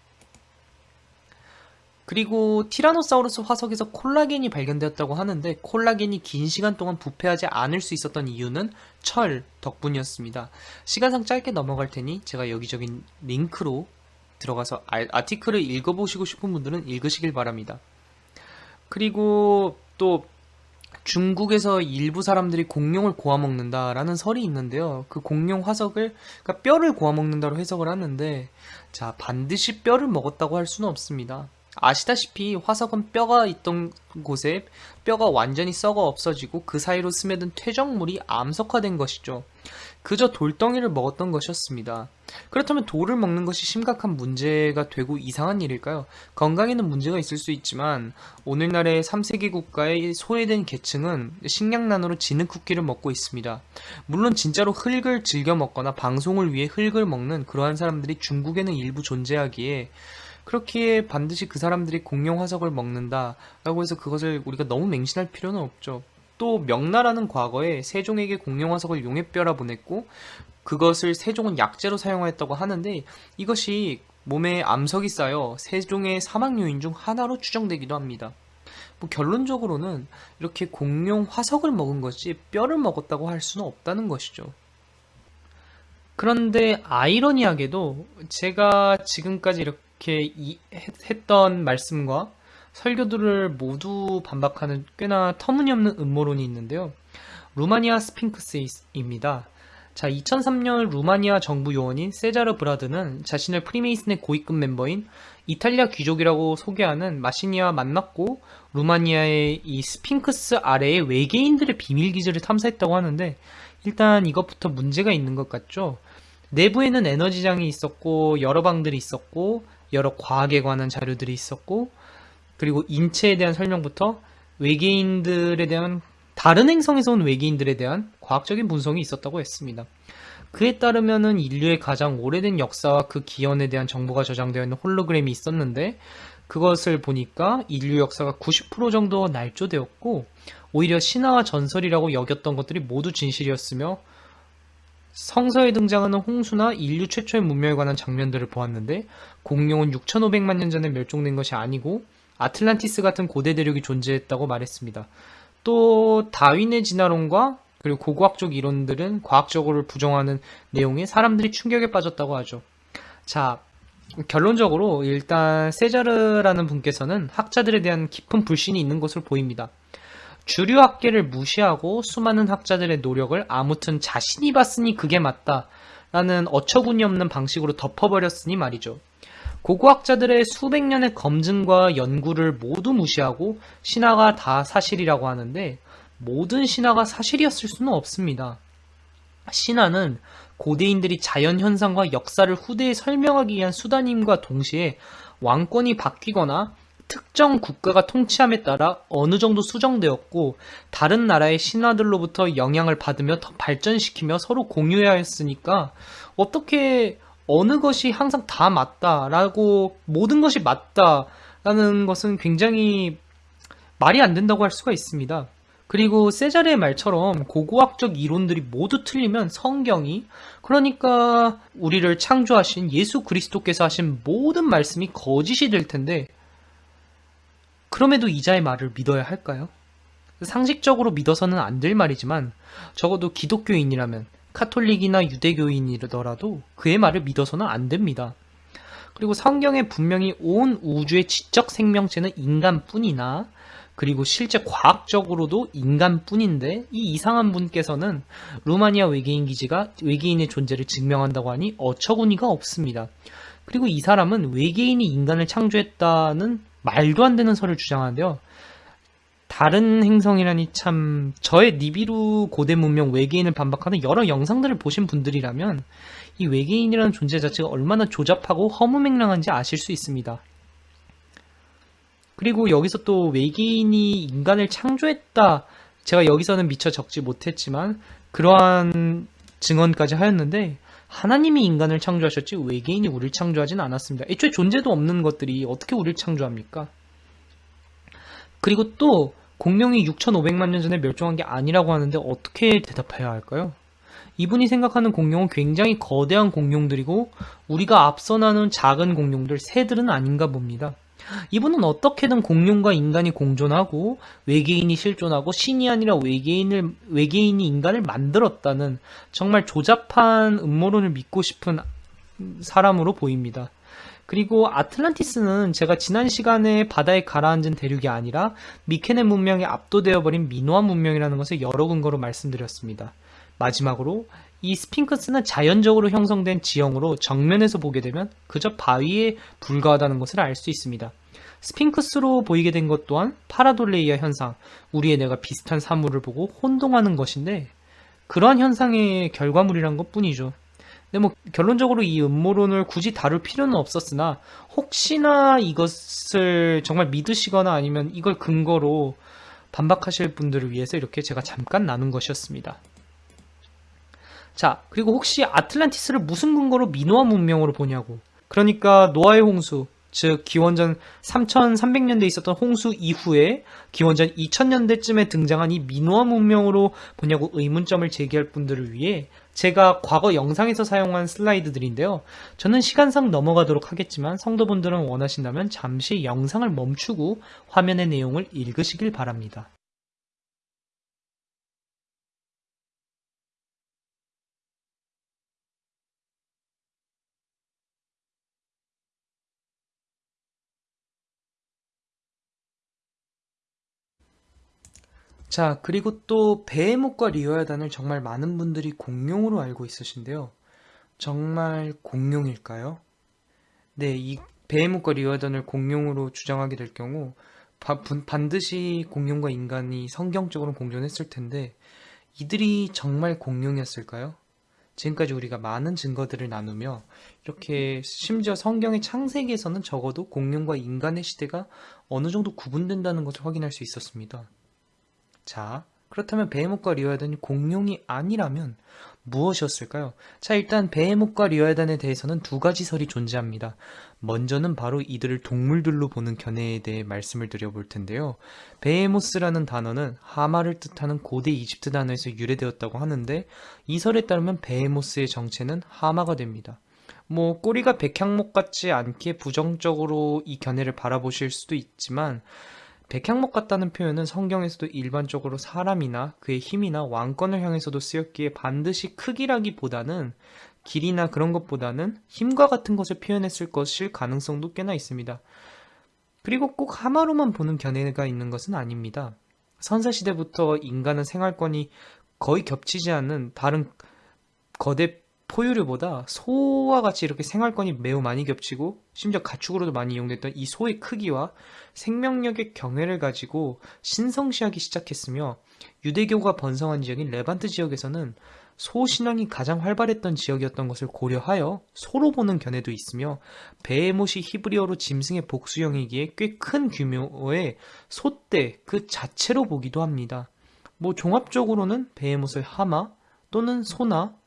[SPEAKER 1] 그리고 티라노사우루스 화석에서 콜라겐이 발견되었다고 하는데 콜라겐이 긴 시간 동안 부패하지 않을 수 있었던 이유는 철 덕분이었습니다. 시간상 짧게 넘어갈 테니 제가 여기저기 링크로 들어가서 아티클을 읽어보시고 싶은 분들은 읽으시길 바랍니다. 그리고 또 중국에서 일부 사람들이 공룡을 고아 먹는다라는 설이 있는데요. 그 공룡 화석을 그러니까 뼈를 고아 먹는다로 해석을 하는데 자 반드시 뼈를 먹었다고 할 수는 없습니다. 아시다시피 화석은 뼈가 있던 곳에 뼈가 완전히 썩어 없어지고 그 사이로 스며든 퇴적물이 암석화된 것이죠. 그저 돌덩이를 먹었던 것이었습니다. 그렇다면 돌을 먹는 것이 심각한 문제가 되고 이상한 일일까요? 건강에는 문제가 있을 수 있지만 오늘날의 3세계 국가의 소외된 계층은 식량난으로 지는 쿠키를 먹고 있습니다. 물론 진짜로 흙을 즐겨 먹거나 방송을 위해 흙을 먹는 그러한 사람들이 중국에는 일부 존재하기에 그렇기에 반드시 그 사람들이 공룡 화석을 먹는다 라고 해서 그것을 우리가 너무 맹신할 필요는 없죠. 또 명나라는 과거에 세종에게 공룡 화석을 용의뼈라 보냈고 그것을 세종은 약재로 사용하였다고 하는데 이것이 몸에 암석이 쌓여 세종의 사망 요인 중 하나로 추정되기도 합니다. 뭐 결론적으로는 이렇게 공룡 화석을 먹은 것이 뼈를 먹었다고 할 수는 없다는 것이죠. 그런데 아이러니하게도 제가 지금까지 이렇게 했던 말씀과 설교들을 모두 반박하는 꽤나 터무니없는 음모론이 있는데요. 루마니아 스핑크스입니다. 자, 2003년 루마니아 정부 요원인 세자르 브라드는 자신을 프리메이슨의 고위급 멤버인 이탈리아 귀족이라고 소개하는 마시니아와 만났고 루마니아의 이 스핑크스 아래의 외계인들의 비밀 기지를 탐사했다고 하는데 일단 이것부터 문제가 있는 것 같죠. 내부에는 에너지장이 있었고 여러 방들이 있었고 여러 과학에 관한 자료들이 있었고 그리고 인체에 대한 설명부터 외계인들에 대한 다른 행성에서 온 외계인들에 대한 과학적인 분석이 있었다고 했습니다. 그에 따르면은 인류의 가장 오래된 역사와 그 기원에 대한 정보가 저장되어 있는 홀로그램이 있었는데 그것을 보니까 인류 역사가 90% 정도 날조되었고 오히려 신화와 전설이라고 여겼던 것들이 모두 진실이었으며 성서에 등장하는 홍수나 인류 최초의 문명에 관한 장면들을 보았는데 공룡은 6,500만 년 전에 멸종된 것이 아니고 아틀란티스 같은 고대 대륙이 존재했다고 말했습니다. 또 다윈의 진화론과 그리고 고고학적 이론들은 과학적으로 부정하는 내용에 사람들이 충격에 빠졌다고 하죠. 자, 결론적으로 일단 세자르라는 분께서는 학자들에 대한 깊은 불신이 있는 것으로 보입니다. 주류 학계를 무시하고 수많은 학자들의 노력을 아무튼 자신이 봤으니 그게 맞다 라는 어처구니 없는 방식으로 덮어버렸으니 말이죠. 고고학자들의 수백 년의 검증과 연구를 모두 무시하고 신화가 다 사실이라고 하는데 모든 신화가 사실이었을 수는 없습니다. 신화는 고대인들이 자연현상과 역사를 후대에 설명하기 위한 수단임과 동시에 왕권이 바뀌거나 특정 국가가 통치함에 따라 어느 정도 수정되었고 다른 나라의 신화들로부터 영향을 받으며 더 발전시키며 서로 공유해야 했으니까 어떻게 어느 것이 항상 다 맞다라고 모든 것이 맞다라는 것은 굉장히 말이 안 된다고 할 수가 있습니다. 그리고 세자르의 말처럼 고고학적 이론들이 모두 틀리면 성경이 그러니까 우리를 창조하신 예수 그리스도께서 하신 모든 말씀이 거짓이 될 텐데 그럼에도 이자의 말을 믿어야 할까요? 상식적으로 믿어서는 안 될 말이지만 적어도 기독교인이라면 카톨릭이나 유대교인이더라도 그의 말을 믿어서는 안 됩니다. 그리고 성경에 분명히 온 우주의 지적 생명체는 인간뿐이나 그리고 실제 과학적으로도 인간뿐인데 이 이상한 분께서는 루마니아 외계인 기지가 외계인의 존재를 증명한다고 하니 어처구니가 없습니다. 그리고 이 사람은 외계인이 인간을 창조했다는 말도 안 되는 설을 주장하는데요. 다른 행성이라니 참 저의 니비루 고대 문명 외계인을 반박하는 여러 영상들을 보신 분들이라면 이 외계인이라는 존재 자체가 얼마나 조잡하고 허무맹랑한지 아실 수 있습니다. 그리고 여기서 또 외계인이 인간을 창조했다. 제가 여기서는 미처 적지 못했지만 그러한 증언까지 하였는데 하나님이 인간을 창조하셨지 외계인이 우리를 창조하진 않았습니다. 애초에 존재도 없는 것들이 어떻게 우리를 창조합니까? 그리고 또 공룡이 6,500만 년 전에 멸종한 게 아니라고 하는데 어떻게 대답해야 할까요? 이분이 생각하는 공룡은 굉장히 거대한 공룡들이고 우리가 앞서 나눈 작은 공룡들 새들은 아닌가 봅니다. 이분은 어떻게든 공룡과 인간이 공존하고 외계인이 실존하고 신이 아니라 외계인을 외계인이 인간을 만들었다는 정말 조잡한 음모론을 믿고 싶은 사람으로 보입니다. 그리고 아틀란티스는 제가 지난 시간에 바다에 가라앉은 대륙이 아니라 미케네 문명에 압도되어 버린 미노아 문명이라는 것을 여러 근거로 말씀드렸습니다. 마지막으로 이 스핑크스는 자연적으로 형성된 지형으로 정면에서 보게 되면 그저 바위에 불과하다는 것을 알 수 있습니다. 스핑크스로 보이게 된 것 또한 파라돌레이아 현상, 우리의 뇌가 비슷한 사물을 보고 혼동하는 것인데 그러한 현상의 결과물이란 것 뿐이죠. 근데 뭐 결론적으로 이 음모론을 굳이 다룰 필요는 없었으나 혹시나 이것을 정말 믿으시거나 아니면 이걸 근거로 반박하실 분들을 위해서 이렇게 제가 잠깐 나눈 것이었습니다. 자, 그리고 혹시 아틀란티스를 무슨 근거로 미노아 문명으로 보냐고. 그러니까 노아의 홍수, 즉 기원전 3300년대에 있었던 홍수 이후에 기원전 2000년대쯤에 등장한 이 미노아 문명으로 보냐고 의문점을 제기할 분들을 위해 제가 과거 영상에서 사용한 슬라이드들인데요. 저는 시간상 넘어가도록 하겠지만 성도분들은 원하신다면 잠시 영상을 멈추고 화면의 내용을 읽으시길 바랍니다. 자, 그리고 또 베헤못과 리어야단을 정말 많은 분들이 공룡으로 알고 있으신데요. 정말 공룡일까요? 네, 이 베헤못과 리어야단을 공룡으로 주장하게 될 경우 바, 반드시 공룡과 인간이 성경적으로 공존했을 텐데 이들이 정말 공룡이었을까요? 지금까지 우리가 많은 증거들을 나누며 이렇게 심지어 성경의 창세기에서는 적어도 공룡과 인간의 시대가 어느 정도 구분된다는 것을 확인할 수 있었습니다. 자, 그렇다면 베헤모트과 리오야단이 공룡이 아니라면 무엇이었을까요? 자, 일단 베헤모트과 리오야단에 대해서는 두 가지 설이 존재합니다. 먼저는 바로 이들을 동물들로 보는 견해에 대해 말씀을 드려볼 텐데요. 베헤모스라는 단어는 하마를 뜻하는 고대 이집트 단어에서 유래되었다고 하는데 이 설에 따르면 베헤모스의 정체는 하마가 됩니다. 뭐 꼬리가 백향목 같지 않게 부정적으로 이 견해를 바라보실 수도 있지만 백향목 같다는 표현은 성경에서도 일반적으로 사람이나 그의 힘이나 왕권을 향해서도 쓰였기에 반드시 크기라기보다는 길이나 그런 것보다는 힘과 같은 것을 표현했을 것일 가능성도 꽤나 있습니다. 그리고 꼭 하마로만 보는 견해가 있는 것은 아닙니다. 선사시대부터 인간은 생활권이 거의 겹치지 않는 다른 거대 포유류보다 소와 같이 이렇게 생활권이 매우 많이 겹치고 심지어 가축으로도 많이 이용됐던 이 소의 크기와 생명력의 경외를 가지고 신성시하기 시작했으며 유대교가 번성한 지역인 레반트 지역에서는 소 신앙이 가장 활발했던 지역이었던 것을 고려하여 소로 보는 견해도 있으며 베헤못이 히브리어로 짐승의 복수형이기에 꽤 큰 규모의 소떼 그 자체로 보기도 합니다. 뭐 종합적으로는 베헤못을 하마 또는 소나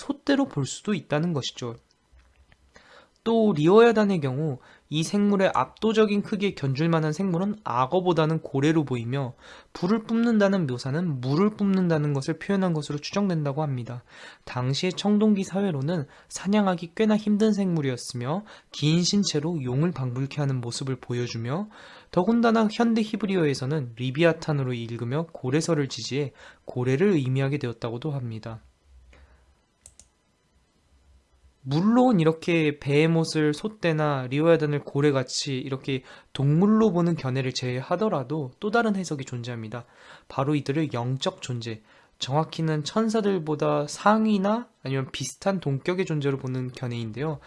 [SPEAKER 1] 소떼로 볼 수도 있다는 것이죠. 또 리오야단의 경우 이 생물의 압도적인 크기에 견줄 만한 생물은 악어보다는 고래로 보이며 불을 뿜는다는 묘사는 물을 뿜는다는 것을 표현한 것으로 추정된다고 합니다. 당시의 청동기 사회로는 사냥하기 꽤나 힘든 생물이었으며 긴 신체로 용을 방불케 하는 모습을 보여주며 더군다나 현대 히브리어에서는 리비아탄으로 읽으며 고래설을 지지해 고래를 의미하게 되었다고도 합니다. 물론 이렇게 베헤못을 소떼나 리오야단을 고래같이 이렇게 동물로 보는 견해를 제외하더라도 또 다른 해석이 존재합니다. 바로 이들을 영적 존재, 정확히는 천사들보다 상위나 아니면 비슷한 동격의 존재로 보는 견해인데요.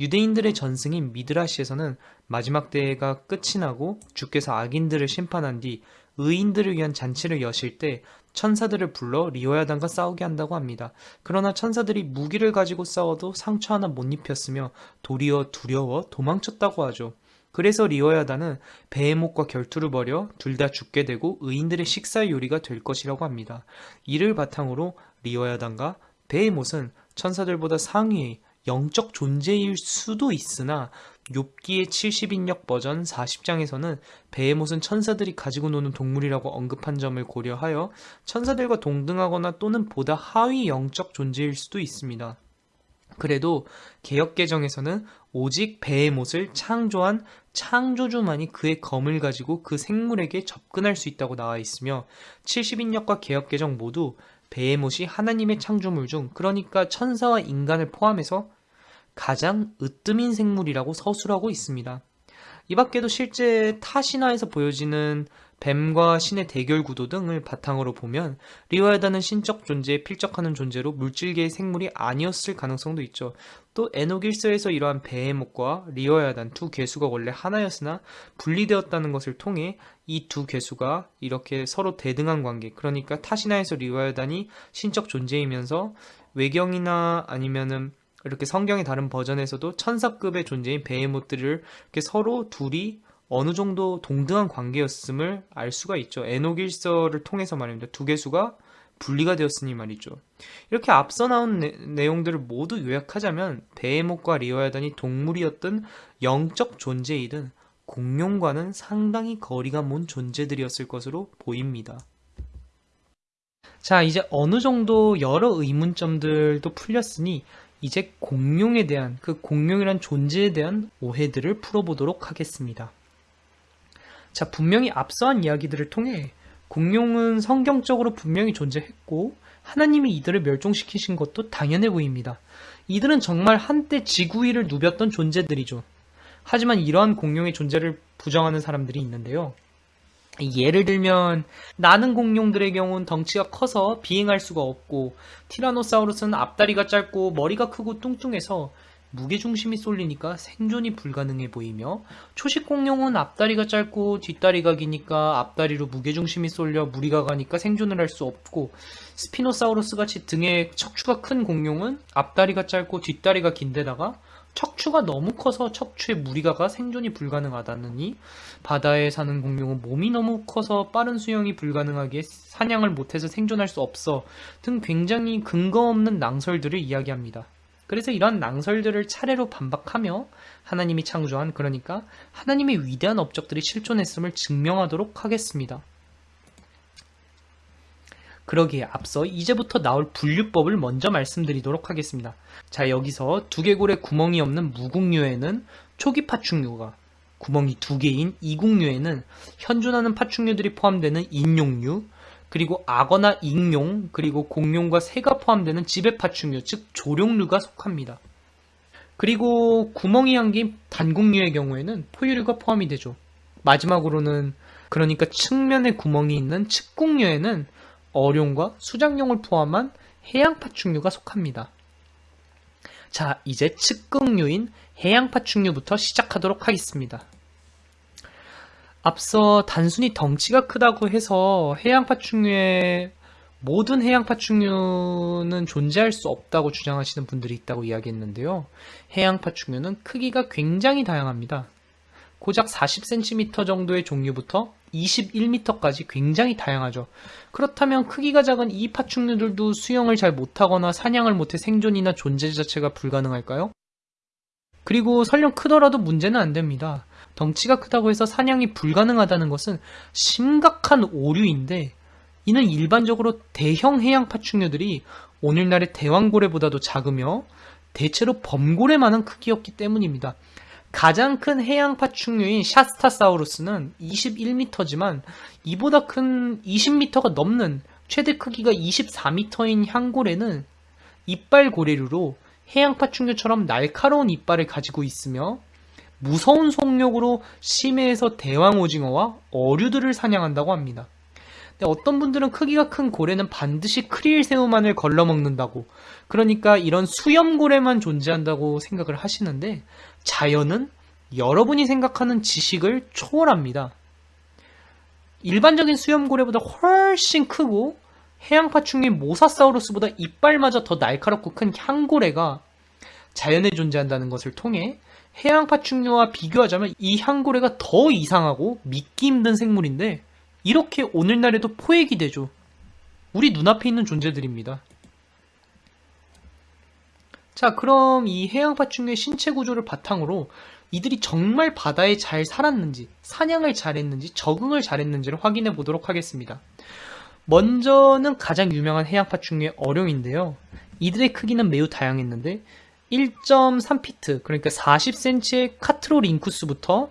[SPEAKER 1] 유대인들의 전승인 미드라시에서는 마지막 대회가 끝이 나고 주께서 악인들을 심판한 뒤 의인들을 위한 잔치를 여실 때 천사들을 불러 리오야단과 싸우게 한다고 합니다. 그러나 천사들이 무기를 가지고 싸워도 상처 하나 못 입혔으며 도리어 두려워 도망쳤다고 하죠. 그래서 리오야단은 베헤못과 결투를 벌여 둘 다 죽게 되고 의인들의 식사 요리가 될 것이라고 합니다. 이를 바탕으로 리오야단과 베헤못은 천사들보다 상위의 영적 존재일 수도 있으나 욥기의 70인역 버전 40장에서는 베헤못은 천사들이 가지고 노는 동물이라고 언급한 점을 고려하여 천사들과 동등하거나 또는 보다 하위 영적 존재일 수도 있습니다. 그래도 개혁개정에서는 오직 베헤못을 창조한 창조주만이 그의 검을 가지고 그 생물에게 접근할 수 있다고 나와 있으며 70인역과 개혁개정 모두 베헤못이 하나님의 창조물 중 그러니까 천사와 인간을 포함해서 가장 으뜸인 생물이라고 서술하고 있습니다. 이 밖에도 실제 타 신화에서 보여지는 뱀과 신의 대결 구도 등을 바탕으로 보면 리오야단은 신적 존재에 필적하는 존재로 물질계의 생물이 아니었을 가능성도 있죠. 또 에노길서에서 이러한 베헤목과 리오야단 두 괴수가 원래 하나였으나 분리되었다는 것을 통해 이두 괴수가 이렇게 서로 대등한 관계 그러니까 타신화에서 리오야단이 신적 존재이면서 외경이나 아니면은 이렇게 성경의 다른 버전에서도 천사급의 존재인 베헤모트를 이렇게 서로 둘이 어느 정도 동등한 관계였음을 알 수가 있죠. 에노길서를 통해서 말입니다. 두 개수가 분리가 되었으니 말이죠. 이렇게 앞서 나온 내, 용들을 모두 요약하자면 베헤못과 리오야단이 동물이었던 영적 존재이든 공룡과는 상당히 거리가 먼 존재들이었을 것으로 보입니다. 자, 이제 어느 정도 여러 의문점들도 풀렸으니 이제 공룡에 대한 그 공룡이란 존재에 대한 오해들을 풀어보도록 하겠습니다. 자, 분명히 앞서한 이야기들을 통해 공룡은 성경적으로 분명히 존재했고 하나님이 이들을 멸종시키신 것도 당연해 보입니다. 이들은 정말 한때 지구 위를 누볐던 존재들이죠. 하지만 이러한 공룡의 존재를 부정하는 사람들이 있는데요. 예를 들면 나는 공룡들의 경우는 덩치가 커서 비행할 수가 없고 티라노사우루스는 앞다리가 짧고 머리가 크고 뚱뚱해서 무게중심이 쏠리니까 생존이 불가능해 보이며 초식 공룡은 앞다리가 짧고 뒷다리가 기니까 앞다리로 무게중심이 쏠려 무리가 가니까 생존을 할 수 없고 스피노사우루스 같이 등에 척추가 큰 공룡은 앞다리가 짧고 뒷다리가 긴데다가 척추가 너무 커서 척추에 무리가 가 생존이 불가능하다느니 바다에 사는 공룡은 몸이 너무 커서 빠른 수영이 불가능하기에 사냥을 못해서 생존할 수 없어 등 굉장히 근거 없는 낭설들을 이야기합니다. 그래서 이러한 낭설들을 차례로 반박하며 하나님이 창조한 그러니까 하나님의 위대한 업적들이 실존했음을 증명하도록 하겠습니다. 그러기에 앞서 이제부터 나올 분류법을 먼저 말씀드리도록 하겠습니다. 자 여기서 두개골에 구멍이 없는 무국류에는 초기 파충류가 구멍이 두 개인 이국류에는 현존하는 파충류들이 포함되는 인용류 그리고 악어나 익룡 그리고 공룡과 새가 포함되는 지배 파충류 즉 조룡류가 속합니다. 그리고 구멍이 한긴 단국류의 경우에는 포유류가 포함이 되죠. 마지막으로는 그러니까 측면에 구멍이 있는 측국류에는 어룡과 수장룡을 포함한 해양파충류가 속합니다. 자, 이제 측극류인 해양파충류부터 시작하도록 하겠습니다. 앞서 단순히 덩치가 크다고 해서 해양파충류의 모든 해양파충류는 존재할 수 없다고 주장하시는 분들이 있다고 이야기했는데요. 해양파충류는 크기가 굉장히 다양합니다. 고작 40cm 정도의 종류부터 21m까지 굉장히 다양하죠. 그렇다면 크기가 작은 이 파충류들도 수영을 잘 못하거나 사냥을 못해 생존이나 존재 자체가 불가능할까요? 그리고 설령 크더라도 문제는 안 됩니다. 덩치가 크다고 해서 사냥이 불가능하다는 것은 심각한 오류인데 이는 일반적으로 대형 해양 파충류들이 오늘날의 대왕고래보다도 작으며 대체로 범고래만한 크기였기 때문입니다. 가장 큰 해양 파 충류인 샤스타사우루스는 21m지만 이보다 큰 20m가 넘는 최대 크기가 24m인 향고래는 이빨 고래류로 해양 파 충류처럼 날카로운 이빨을 가지고 있으며 무서운 속력으로 심해에서 대왕 오징어와 어류들을 사냥한다고 합니다. 어떤 분들은 크기가 큰 고래는 반드시 크릴 새우만을 걸러먹는다고 그러니까 이런 수염고래만 존재한다고 생각을 하시는데 자연은 여러분이 생각하는 지식을 초월합니다. 일반적인 수염고래보다 훨씬 크고 해양파충류인 모사사우루스보다 이빨마저 더 날카롭고 큰 향고래가 자연에 존재한다는 것을 통해 해양파충류와 비교하자면 이 향고래가 더 이상하고 믿기 힘든 생물인데 이렇게 오늘날에도 포획이 되죠. 우리 눈앞에 있는 존재들입니다. 자, 그럼 이 해양파충류의 신체 구조를 바탕으로 이들이 정말 바다에 잘 살았는지, 사냥을 잘했는지, 적응을 잘했는지를 확인해 보도록 하겠습니다. 먼저는 가장 유명한 해양파충류의 어룡인데요. 이들의 크기는 매우 다양했는데 1.3피트, 그러니까 40cm의 카트로링쿠스부터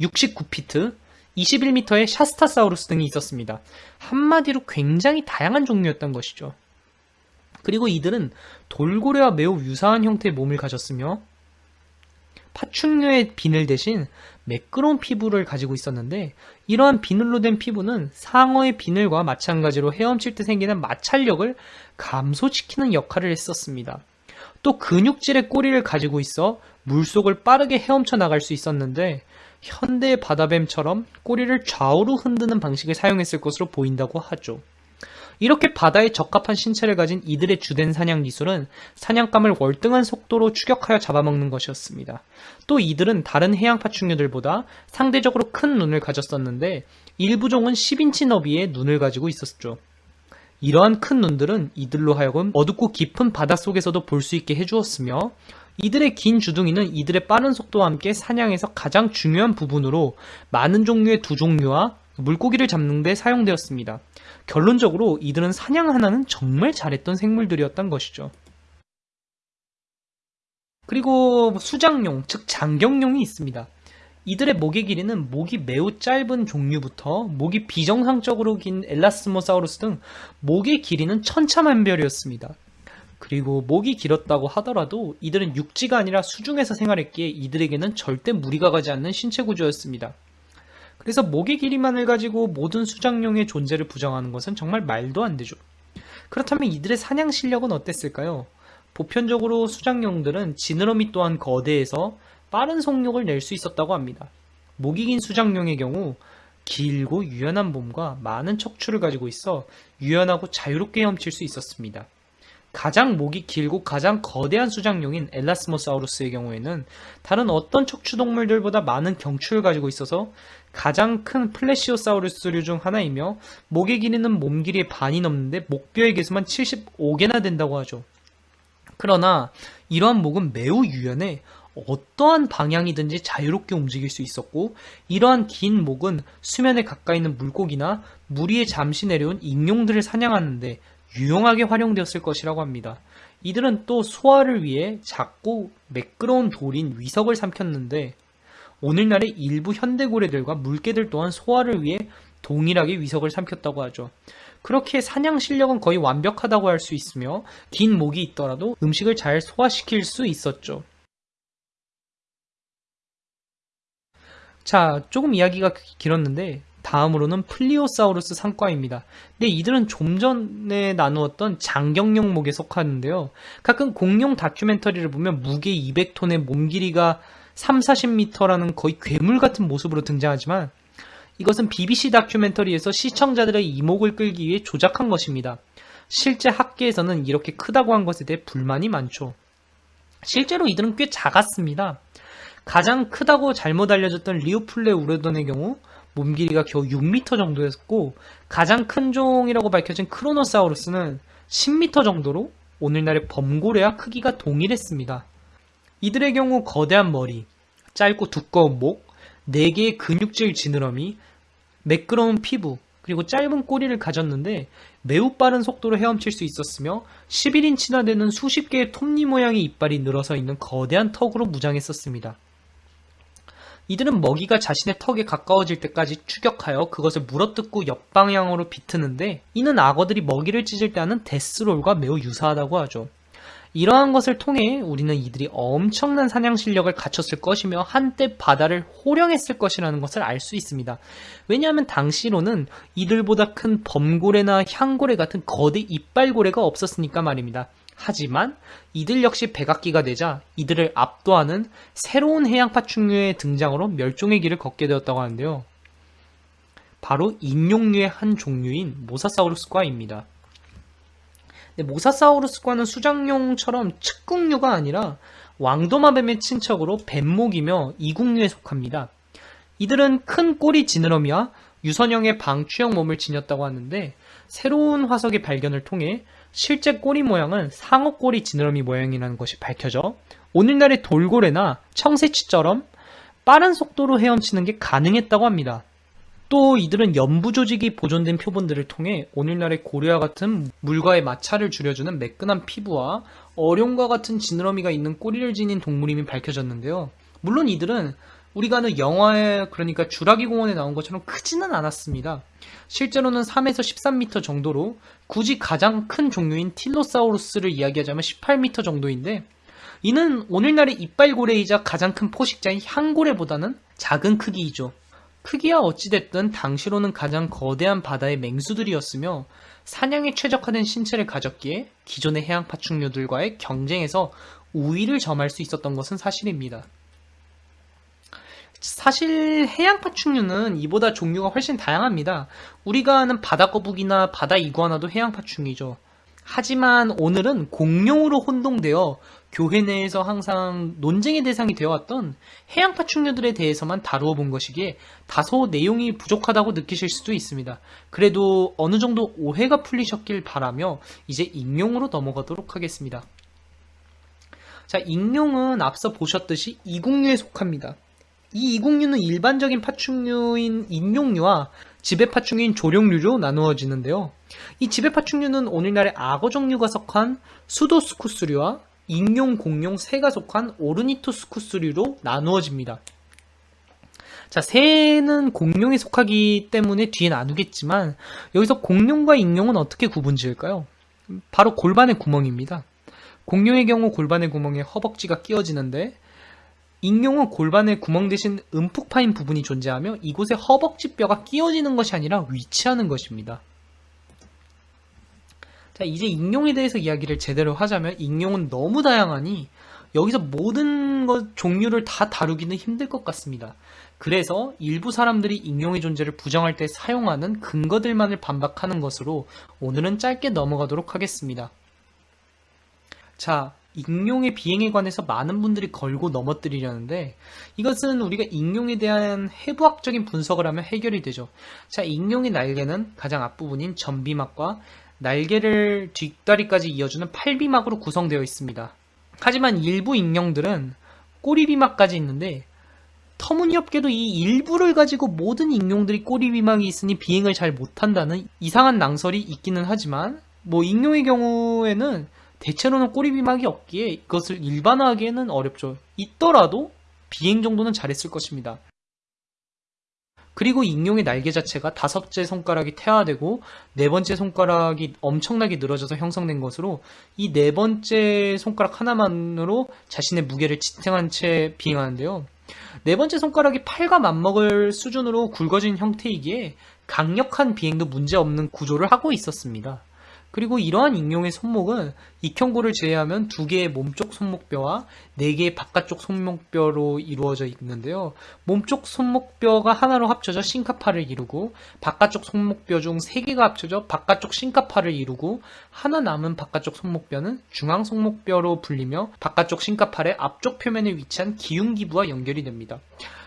[SPEAKER 1] 69피트, 21m의 샤스타사우루스 등이 있었습니다. 한마디로 굉장히 다양한 종류였던 것이죠. 그리고 이들은 돌고래와 매우 유사한 형태의 몸을 가졌으며 파충류의 비늘 대신 매끄러운 피부를 가지고 있었는데 이러한 비늘로 된 피부는 상어의 비늘과 마찬가지로 헤엄칠 때 생기는 마찰력을 감소시키는 역할을 했었습니다. 또 근육질의 꼬리를 가지고 있어 물속을 빠르게 헤엄쳐 나갈 수 있었는데 현대 바다뱀처럼 꼬리를 좌우로 흔드는 방식을 사용했을 것으로 보인다고 하죠. 이렇게 바다에 적합한 신체를 가진 이들의 주된 사냥 기술은 사냥감을 월등한 속도로 추격하여 잡아먹는 것이었습니다. 또 이들은 다른 해양 파충류들보다 상대적으로 큰 눈을 가졌었는데 일부 종은 10인치 너비의 눈을 가지고 있었죠. 이러한 큰 눈들은 이들로 하여금 어둡고 깊은 바닷속에서도 볼 수 있게 해주었으며 이들의 긴 주둥이는 이들의 빠른 속도와 함께 사냥에서 가장 중요한 부분으로 많은 종류의 두 종류와 물고기를 잡는 데 사용되었습니다. 결론적으로 이들은 사냥 하나는 정말 잘했던 생물들이었던 것이죠. 그리고 수장용, 즉 장경용이 있습니다. 이들의 목의 길이는 목이 매우 짧은 종류부터 목이 비정상적으로 긴 엘라스모사우루스 등 목의 길이는 천차만별이었습니다. 그리고 목이 길었다고 하더라도 이들은 육지가 아니라 수중에서 생활했기에 이들에게는 절대 무리가 가지 않는 신체 구조였습니다. 그래서 목의 길이만을 가지고 모든 수장용의 존재를 부정하는 것은 정말 말도 안 되죠. 그렇다면 이들의 사냥 실력은 어땠을까요? 보편적으로 수장용들은 지느러미 또한 거대해서 빠른 속력을 낼 수 있었다고 합니다. 목이 긴 수장용의 경우 길고 유연한 몸과 많은 척추를 가지고 있어 유연하고 자유롭게 헤엄칠 수 있었습니다. 가장 목이 길고 가장 거대한 수장용인 엘라스모사우루스의 경우에는 다른 어떤 척추 동물들보다 많은 경추를 가지고 있어서 가장 큰 플래시오사우루스류 중 하나이며 목의 길이는 몸 길이의 반이 넘는데 목뼈의 개수만 75개나 된다고 하죠. 그러나 이러한 목은 매우 유연해 어떠한 방향이든지 자유롭게 움직일 수 있었고 이러한 긴 목은 수면에 가까이 있는 물고기나 물 위에 잠시 내려온 익룡들을 사냥하는데 유용하게 활용되었을 것이라고 합니다. 이들은 또 소화를 위해 작고 매끄러운 돌인 위석을 삼켰는데 오늘날의 일부 현대고래들과 물개들 또한 소화를 위해 동일하게 위석을 삼켰다고 하죠. 그렇게 사냥 실력은 거의 완벽하다고 할 수 있으며 긴 목이 있더라도 음식을 잘 소화시킬 수 있었죠. 자, 조금 이야기가 길었는데 다음으로는 플리오사우루스 상과입니다. 근데 이들은 좀 전에 나누었던 장경룡목에 속하는데요. 가끔 공룡 다큐멘터리를 보면 무게 200톤의 몸 길이가 3, 40m라는 거의 괴물 같은 모습으로 등장하지만 이것은 BBC 다큐멘터리에서 시청자들의 이목을 끌기 위해 조작한 것입니다. 실제 학계에서는 이렇게 크다고 한 것에 대해 불만이 많죠. 실제로 이들은 꽤 작았습니다. 가장 크다고 잘못 알려졌던 리오플레 우레돈의 경우 몸 길이가 겨우 6m 정도였고 가장 큰 종이라고 밝혀진 크로노사우루스는 10m 정도로 오늘날의 범고래와 크기가 동일했습니다. 이들의 경우 거대한 머리, 짧고 두꺼운 목, 4개의 근육질 지느러미, 매끄러운 피부, 그리고 짧은 꼬리를 가졌는데 매우 빠른 속도로 헤엄칠 수 있었으며 11인치나 되는 수십 개의 톱니 모양의 이빨이 늘어서 있는 거대한 턱으로 무장했었습니다. 이들은 먹이가 자신의 턱에 가까워질 때까지 추격하여 그것을 물어뜯고 옆방향으로 비트는데 이는 악어들이 먹이를 찢을 때 하는 데스롤과 매우 유사하다고 하죠. 이러한 것을 통해 우리는 이들이 엄청난 사냥 실력을 갖췄을 것이며 한때 바다를 호령했을 것이라는 것을 알 수 있습니다. 왜냐하면 당시로는 이들보다 큰 범고래나 향고래 같은 거대 이빨고래가 없었으니까 말입니다. 하지만 이들 역시 백악기가 되자 이들을 압도하는 새로운 해양파 충류의 등장으로 멸종의 길을 걷게 되었다고 하는데요. 바로 인용류의 한 종류인 모사사우루스과입니다. 모사사우루스과는 수장용처럼 측국류가 아니라 왕도마뱀의 친척으로 뱀목이며 이국류에 속합니다. 이들은 큰 꼬리 지느러미와 유선형의 방추형 몸을 지녔다고 하는데 새로운 화석의 발견을 통해 실제 꼬리 모양은 상어 꼬리 지느러미 모양이라는 것이 밝혀져 오늘날의 돌고래나 청새치처럼 빠른 속도로 헤엄치는 게 가능했다고 합니다. 또 이들은 연부 조직이 보존된 표본들을 통해 오늘날의 고래와 같은 물과의 마찰을 줄여주는 매끈한 피부와 어룡과 같은 지느러미가 있는 꼬리를 지닌 동물임이 밝혀졌는데요. 물론 이들은 우리가 아는 영화에 그러니까 주라기 공원에 나온 것처럼 크지는 않았습니다. 실제로는 3에서 13m 정도로 굳이 가장 큰 종류인 틸로사우루스를 이야기하자면 18m 정도인데 이는 오늘날의 이빨고래이자 가장 큰 포식자인 향고래보다는 작은 크기이죠. 크기야 어찌됐든 당시로는 가장 거대한 바다의 맹수들이었으며 사냥에 최적화된 신체를 가졌기에 기존의 해양 파충류들과의 경쟁에서 우위를 점할 수 있었던 것은 사실입니다. 사실 해양 파충류는 이보다 종류가 훨씬 다양합니다. 우리가 아는 바다거북이나 바다 이구아나도 해양 파충이죠. 하지만 오늘은 공룡으로 혼동되어 교회 내에서 항상 논쟁의 대상이 되어왔던 해양 파충류들에 대해서만 다루어 본 것이기에 다소 내용이 부족하다고 느끼실 수도 있습니다. 그래도 어느 정도 오해가 풀리셨길 바라며 이제 익룡으로 넘어가도록 하겠습니다. 자, 익룡은 앞서 보셨듯이 이국류에 속합니다. 이 이국류는 일반적인 파충류인 인용류와 지배파충류인 조룡류로 나누어지는데요. 이 지배파충류는 오늘날의 악어 종류가 속한 수도스쿠스류와 인용, 공룡, 새가 속한 오르니토스쿠스류로 나누어집니다. 자, 새는 공룡에 속하기 때문에 뒤에 나누겠지만 여기서 공룡과 인용은 어떻게 구분 지을까요? 바로 골반의 구멍입니다. 공룡의 경우 골반의 구멍에 허벅지가 끼어지는데 익룡은 골반에 구멍 대신 움푹 파인 부분이 존재하며 이곳에 허벅지뼈가 끼어지는 것이 아니라 위치하는 것입니다. 자, 이제 익룡에 대해서 이야기를 제대로 하자면 익룡은 너무 다양하니 여기서 모든 것 종류를 다 다루기는 힘들 것 같습니다. 그래서 일부 사람들이 익룡의 존재를 부정할 때 사용하는 근거들만을 반박하는 것으로 오늘은 짧게 넘어가도록 하겠습니다. 자, 익룡의 비행에 관해서 많은 분들이 걸고 넘어뜨리려는데 이것은 우리가 익룡에 대한 해부학적인 분석을 하면 해결이 되죠. 자, 익룡의 날개는 가장 앞부분인 전비막과 날개를 뒷다리까지 이어주는 팔비막으로 구성되어 있습니다. 하지만 일부 익룡들은 꼬리비막까지 있는데 터무니없게도 이 일부를 가지고 모든 익룡들이 꼬리비막이 있으니 비행을 잘 못한다는 이상한 낭설이 있기는 하지만 뭐 익룡의 경우에는 대체로는 꼬리비막이 없기에 이것을 일반화하기에는 어렵죠. 있더라도 비행 정도는 잘했을 것입니다. 그리고 익룡의 날개 자체가 다섯째 손가락이 태화되고 네 번째 손가락이 엄청나게 늘어져서 형성된 것으로 이 네 번째 손가락 하나만으로 자신의 무게를 지탱한 채 비행하는데요. 네 번째 손가락이 팔과 맞먹을 수준으로 굵어진 형태이기에 강력한 비행도 문제없는 구조를 하고 있었습니다. 그리고 이러한 익룡의 손목은 익형골을 제외하면 두 개의 몸쪽 손목뼈와 네 개의 바깥쪽 손목뼈로 이루어져 있는데요. 몸쪽 손목뼈가 하나로 합쳐져 싱카파를 이루고 바깥쪽 손목뼈 중 세 개가 합쳐져 바깥쪽 싱카파를 이루고 하나 남은 바깥쪽 손목뼈는 중앙 손목뼈로 불리며 바깥쪽 싱카파의 앞쪽 표면에 위치한 기흉기부와 연결이 됩니다.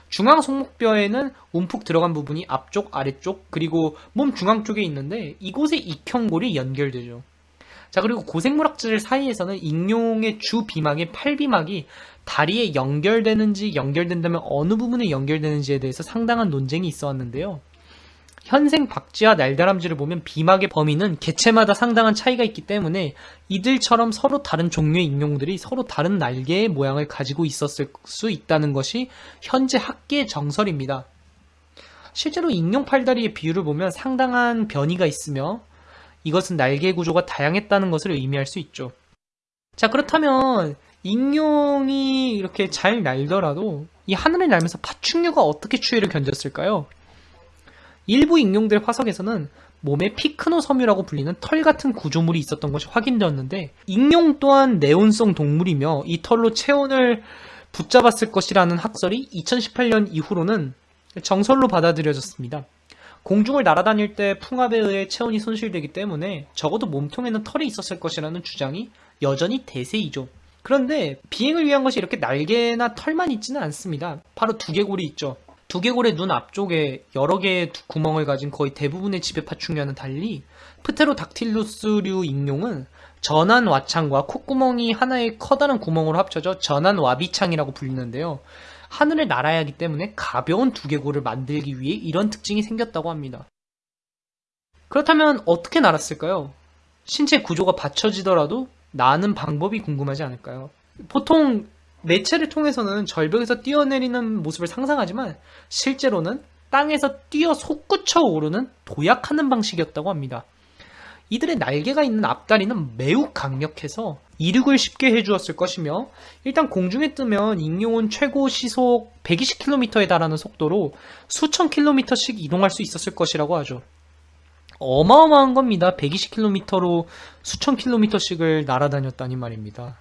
[SPEAKER 1] 중앙 손목뼈에는 움푹 들어간 부분이 앞쪽, 아래쪽, 그리고 몸 중앙 쪽에 있는데 이곳에 익형골이 연결되죠. 자, 그리고 고생물학자들 사이에서는 익룡의 주 비막인 팔비막이 다리에 연결되는지 연결된다면 어느 부분에 연결되는지에 대해서 상당한 논쟁이 있어 왔는데요. 현생 박쥐와 날다람쥐를 보면 비막의 범위는 개체마다 상당한 차이가 있기 때문에 이들처럼 서로 다른 종류의 익룡들이 서로 다른 날개의 모양을 가지고 있었을 수 있다는 것이 현재 학계의 정설입니다. 실제로 익룡 팔다리의 비율을 보면 상당한 변이가 있으며 이것은 날개 구조가 다양했다는 것을 의미할 수 있죠. 자 그렇다면 익룡이 이렇게 잘 날더라도 이 하늘을 날면서 파충류가 어떻게 추위를 견뎠을까요? 일부 익룡들의 화석에서는 몸에 피크노 섬유라고 불리는 털 같은 구조물이 있었던 것이 확인되었는데 익룡 또한 네온성 동물이며 이 털로 체온을 붙잡았을 것이라는 학설이 2018년 이후로는 정설로 받아들여졌습니다. 공중을 날아다닐 때 풍압에 의해 체온이 손실되기 때문에 적어도 몸통에는 털이 있었을 것이라는 주장이 여전히 대세이죠. 그런데 비행을 위한 것이 이렇게 날개나 털만 있지는 않습니다. 바로 두개골이 있죠. 두개골의 눈 앞쪽에 여러 개의 구멍을 가진 거의 대부분의 지배 파충류와는 달리 프테로닥틸루스류 익룡은 전환 와창과 콧구멍이 하나의 커다란 구멍으로 합쳐져 전환 와비창이라고 불리는데요. 하늘을 날아야 하기 때문에 가벼운 두개골을 만들기 위해 이런 특징이 생겼다고 합니다. 그렇다면 어떻게 날았을까요? 신체 구조가 받쳐지더라도 나는 방법이 궁금하지 않을까요? 보통 매체를 통해서는 절벽에서 뛰어내리는 모습을 상상하지만 실제로는 땅에서 뛰어 솟구쳐 오르는 도약하는 방식이었다고 합니다. 이들의 날개가 있는 앞다리는 매우 강력해서 이륙을 쉽게 해주었을 것이며 일단 공중에 뜨면 익룡은 최고 시속 120km에 달하는 속도로 수천 킬로미터씩 이동할 수 있었을 것이라고 하죠. 어마어마한 겁니다. 120km로 수천 킬로미터씩을 날아다녔다니 말입니다.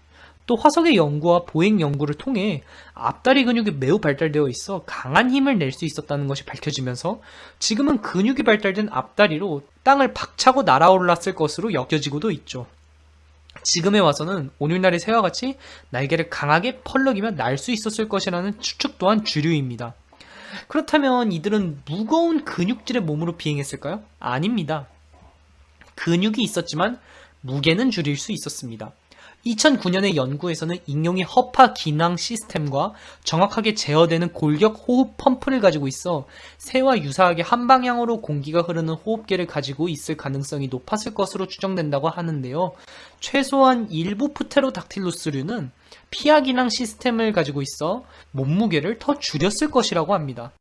[SPEAKER 1] 또 화석의 연구와 보행 연구를 통해 앞다리 근육이 매우 발달되어 있어 강한 힘을 낼 수 있었다는 것이 밝혀지면서 지금은 근육이 발달된 앞다리로 땅을 박차고 날아올랐을 것으로 여겨지고도 있죠. 지금에 와서는 오늘날의 새와 같이 날개를 강하게 펄럭이며 날 수 있었을 것이라는 추측 또한 주류입니다. 그렇다면 이들은 무거운 근육질의 몸으로 비행했을까요? 아닙니다. 근육이 있었지만 무게는 줄일 수 있었습니다. 2009년의 연구에서는 익룡이 허파 기낭 시스템과 정확하게 제어되는 골격 호흡 펌프를 가지고 있어 새와 유사하게 한 방향으로 공기가 흐르는 호흡기를 가지고 있을 가능성이 높았을 것으로 추정된다고 하는데요. 최소한 일부 프테로닥틸루스류는 피하 기낭 시스템을 가지고 있어 몸무게를 더 줄였을 것이라고 합니다.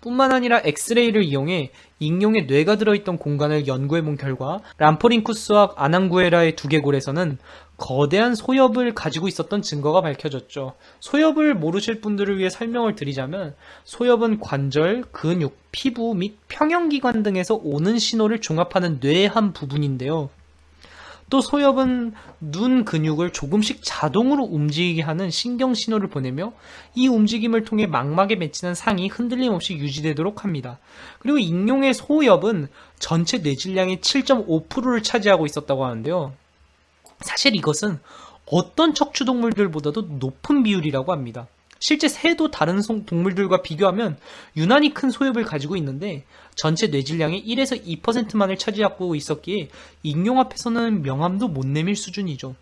[SPEAKER 1] 뿐만 아니라 엑스레이를 이용해 익룡의 뇌가 들어있던 공간을 연구해본 결과 람포링쿠스와 아낭구에라의 두개골에서는 거대한 소엽을 가지고 있었던 증거가 밝혀졌죠. 소엽을 모르실 분들을 위해 설명을 드리자면 소엽은 관절, 근육, 피부 및 평형기관 등에서 오는 신호를 종합하는 뇌의 한 부분인데요. 또 소엽은 눈 근육을 조금씩 자동으로 움직이게 하는 신경 신호를 보내며 이 움직임을 통해 망막에 맺히는 상이 흔들림 없이 유지되도록 합니다. 그리고 익룡의 소엽은 전체 뇌질량의 7.5%를 차지하고 있었다고 하는데요. 사실 이것은 어떤 척추동물들보다도 높은 비율이라고 합니다. 실제 새도 다른 송- 동물들과 비교하면 유난히 큰 소엽을 가지고 있는데 전체 뇌질량의 1에서 2%만을 차지하고 있었기에 익룡 앞에서는 명함도 못 내밀 수준이죠.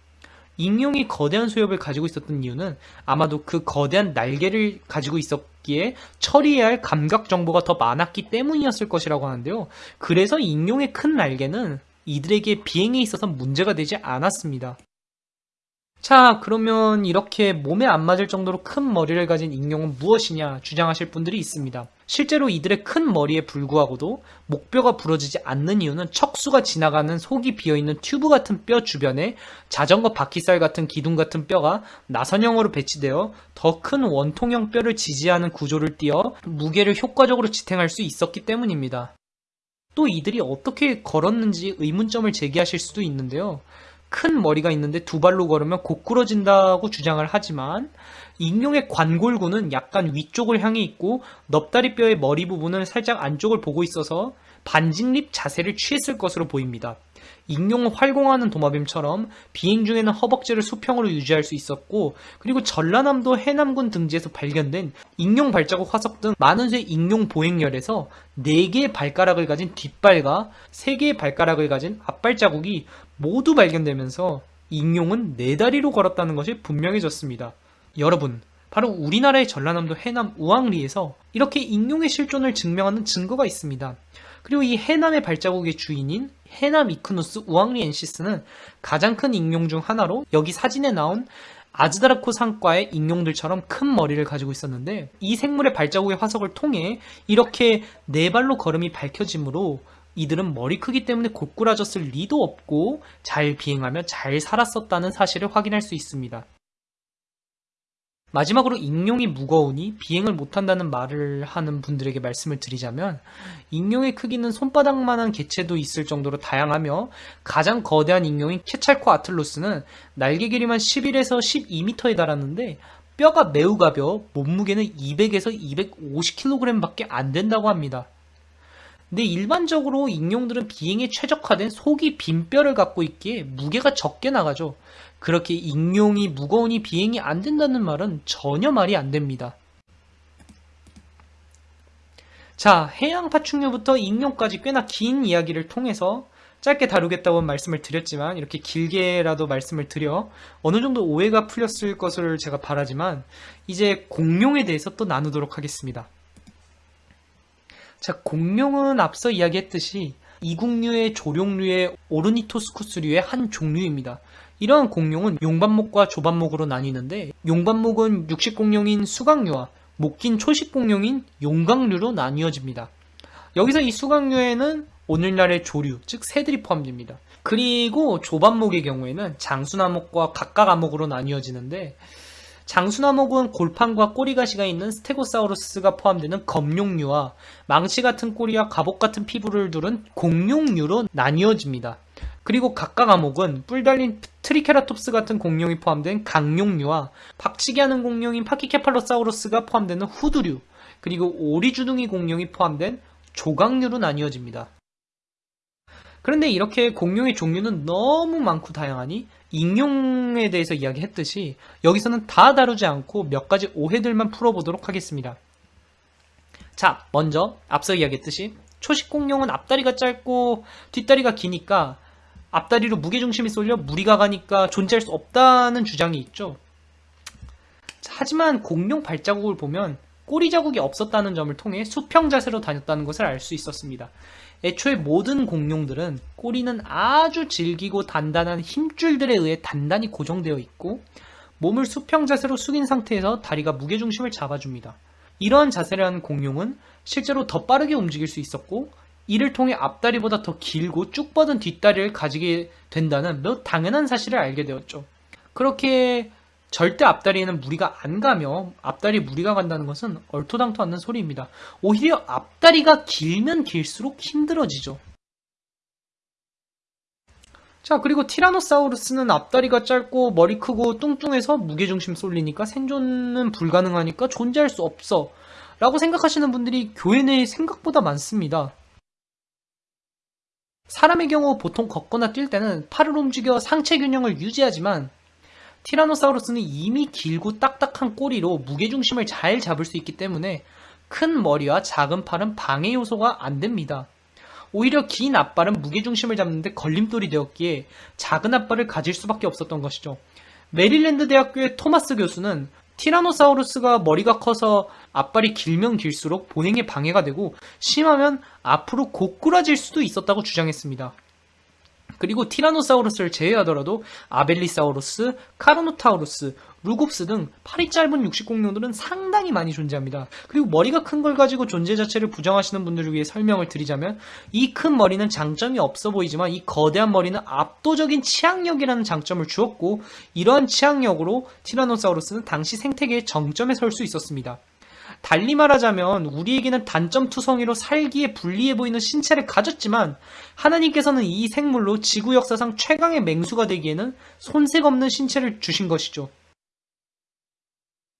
[SPEAKER 1] 익룡이 거대한 소엽을 가지고 있었던 이유는 아마도 그 거대한 날개를 가지고 있었기에 처리해야 할 감각 정보가 더 많았기 때문이었을 것이라고 하는데요. 그래서 익룡의 큰 날개는 이들에게 비행에 있어서 문제가 되지 않았습니다. 자, 그러면 이렇게 몸에 안 맞을 정도로 큰 머리를 가진 익룡은 무엇이냐 주장하실 분들이 있습니다. 실제로 이들의 큰 머리에 불구하고도 목뼈가 부러지지 않는 이유는 척수가 지나가는 속이 비어있는 튜브 같은 뼈 주변에 자전거 바퀴살 같은 기둥 같은 뼈가 나선형으로 배치되어 더 큰 원통형 뼈를 지지하는 구조를 띄어 무게를 효과적으로 지탱할 수 있었기 때문입니다. 또 이들이 어떻게 걸었는지 의문점을 제기하실 수도 있는데요. 큰 머리가 있는데 두 발로 걸으면 고꾸러진다고 주장을 하지만 익룡의 관골구는 약간 위쪽을 향해 있고 넙다리뼈의 머리 부분은 살짝 안쪽을 보고 있어서 반직립 자세를 취했을 것으로 보입니다. 익룡은 활공하는 도마뱀처럼 비행 중에는 허벅지를 수평으로 유지할 수 있었고 그리고 전라남도 해남군 등지에서 발견된 익룡 발자국 화석 등 많은 쇠 익룡 보행열에서 4개의 발가락을 가진 뒷발과 3개의 발가락을 가진 앞발자국이 모두 발견되면서 익룡은 네 다리로 걸었다는 것이 분명해졌습니다. 여러분, 바로 우리나라의 전라남도 해남 우왕리에서 이렇게 익룡의 실존을 증명하는 증거가 있습니다. 그리고 이 해남의 발자국의 주인인 해남 이크누스 우왕리 엔시스는 가장 큰 익룡 중 하나로 여기 사진에 나온 아즈다라코 상과의 익룡들처럼 큰 머리를 가지고 있었는데 이 생물의 발자국의 화석을 통해 이렇게 네 발로 걸음이 밝혀지므로 이들은 머리 크기 때문에 고꾸라졌을 리도 없고 잘 비행하며 잘 살았었다는 사실을 확인할 수 있습니다. 마지막으로 익룡이 무거우니 비행을 못한다는 말을 하는 분들에게 말씀을 드리자면 익룡의 크기는 손바닥만한 개체도 있을 정도로 다양하며 가장 거대한 익룡인 케찰코 아틀로스는 날개 길이만 11에서 12m에 달하는데 뼈가 매우 가벼워 몸무게는 200에서 250kg 밖에 안 된다고 합니다. 근데 일반적으로 익룡들은 비행에 최적화된 속이 빈 뼈를 갖고 있기에 무게가 적게 나가죠. 그렇게 익룡이 무거우니 비행이 안 된다는 말은 전혀 말이 안 됩니다. 자, 해양 파충류부터 익룡까지 꽤나 긴 이야기를 통해서 짧게 다루겠다고 말씀을 드렸지만 이렇게 길게라도 말씀을 드려 어느 정도 오해가 풀렸을 것을 제가 바라지만 이제 공룡에 대해서 또 나누도록 하겠습니다. 자, 공룡은 앞서 이야기했듯이 이국류의 조룡류의 오르니토스쿠스류의 한 종류입니다. 이러한 공룡은 용반목과 조반목으로 나뉘는데 용반목은 육식공룡인 수강류와 목긴 초식공룡인 용각류로 나뉘어집니다. 여기서 이 수각류에는 오늘날의 조류, 즉 새들이 포함됩니다. 그리고 조반목의 경우에는 장순아목과 각각아목으로 나뉘어지는데 장순아목은 골판과 꼬리가시가 있는 스테고사우루스가 포함되는 검룡류와 망치 같은 꼬리와 갑옷 같은 피부를 두른 곡룡류로 나뉘어집니다. 그리고 각각아목은 뿔 달린 트리케라톱스 같은 공룡이 포함된 각룡류와 박치기 하는 공룡인 파키케팔로사우루스가 포함되는 후두류, 그리고 오리주둥이 공룡이 포함된 조각류로 나뉘어집니다. 그런데 이렇게 공룡의 종류는 너무 많고 다양하니 익룡에 대해서 이야기했듯이 여기서는 다 다루지 않고 몇 가지 오해들만 풀어보도록 하겠습니다. 자, 먼저 앞서 이야기했듯이 초식 공룡은 앞다리가 짧고 뒷다리가 기니까 앞다리로 무게중심이 쏠려 무리가 가니까 존재할 수 없다는 주장이 있죠. 하지만 공룡 발자국을 보면 꼬리 자국이 없었다는 점을 통해 수평 자세로 다녔다는 것을 알 수 있었습니다. 애초에 모든 공룡들은 꼬리는 아주 질기고 단단한 힘줄들에 의해 단단히 고정되어 있고 몸을 수평 자세로 숙인 상태에서 다리가 무게중심을 잡아줍니다. 이러한 자세를 한 공룡은 실제로 더 빠르게 움직일 수 있었고 이를 통해 앞다리보다 더 길고 쭉 뻗은 뒷다리를 가지게 된다는 매우 당연한 사실을 알게 되었죠. 그렇게 절대 앞다리에는 무리가 안 가며 앞다리 무리가 간다는 것은 얼토당토 않는 소리입니다. 오히려 앞다리가 길면 길수록 힘들어지죠. 자 그리고 티라노사우루스는 앞다리가 짧고 머리 크고 뚱뚱해서 무게중심 쏠리니까 생존은 불가능하니까 존재할 수 없어 라고 생각하시는 분들이 교회 내에 생각보다 많습니다. 사람의 경우 보통 걷거나 뛸 때는 팔을 움직여 상체 균형을 유지하지만 티라노사우루스는 이미 길고 딱딱한 꼬리로 무게중심을 잘 잡을 수 있기 때문에 큰 머리와 작은 팔은 방해 요소가 안 됩니다. 오히려 긴 앞발은 무게중심을 잡는데 걸림돌이 되었기에 작은 앞발을 가질 수밖에 없었던 것이죠. 메릴랜드 대학교의 토마스 교수는 티라노사우루스가 머리가 커서 앞발이 길면 길수록 보행에 방해가 되고 심하면 앞으로 고꾸라질 수도 있었다고 주장했습니다. 그리고 티라노사우루스를 제외하더라도 아벨리사우루스, 카르노타우루스, 루곱스 등 팔이 짧은 육식공룡들은 상당히 많이 존재합니다. 그리고 머리가 큰 걸 가지고 존재 자체를 부정하시는 분들을 위해 설명을 드리자면 이 큰 머리는 장점이 없어 보이지만 이 거대한 머리는 압도적인 치악력이라는 장점을 주었고 이러한 치악력으로 티라노사우루스는 당시 생태계의 정점에 설 수 있었습니다. 달리 말하자면 우리에게는 단점 투성이로 살기에 불리해 보이는 신체를 가졌지만 하나님께서는 이 생물로 지구 역사상 최강의 맹수가 되기에는 손색 없는 신체를 주신 것이죠.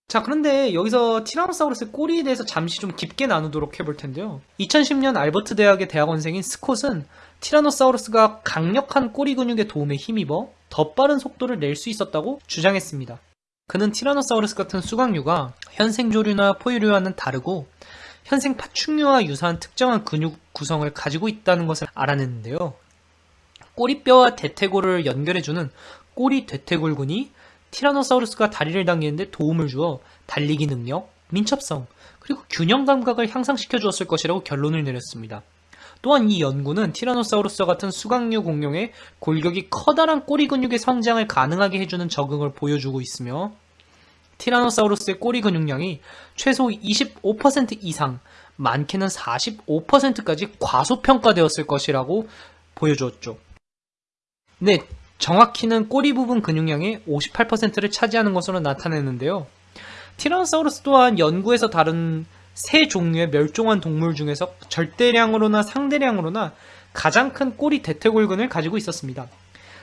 [SPEAKER 1] 자, 그런데 여기서 티라노사우루스의 꼬리에 대해서 잠시 좀 깊게 나누도록 해볼 텐데요. 2010년 알버트 대학의 대학원생인 스콧은 티라노사우루스가 강력한 꼬리 근육의 도움에 힘입어 더 빠른 속도를 낼 수 있었다고 주장했습니다. 그는 티라노사우루스 같은 수강류가 현생 조류나 포유류와는 다르고 현생 파충류와 유사한 특정한 근육 구성을 가지고 있다는 것을 알아냈는데요. 꼬리뼈와 대퇴골을 연결해주는 꼬리 대퇴골근이 티라노사우루스가 다리를 당기는데 도움을 주어 달리기 능력, 민첩성, 그리고 균형 감각을 향상시켜 주었을 것이라고 결론을 내렸습니다. 또한 이 연구는 티라노사우루스와 같은 수강류 공룡의 골격이 커다란 꼬리 근육의 성장을 가능하게 해주는 적응을 보여주고 있으며 티라노사우루스의 꼬리 근육량이 최소 25% 이상, 많게는 45%까지 과소평가되었을 것이라고 보여주었죠. 네, 정확히는 꼬리 부분 근육량의 58%를 차지하는 것으로 나타내는데요. 티라노사우루스 또한 연구에서 다른 세 종류의 멸종한 동물 중에서 절대량으로나 상대량으로나 가장 큰 꼬리 대퇴골근을 가지고 있었습니다.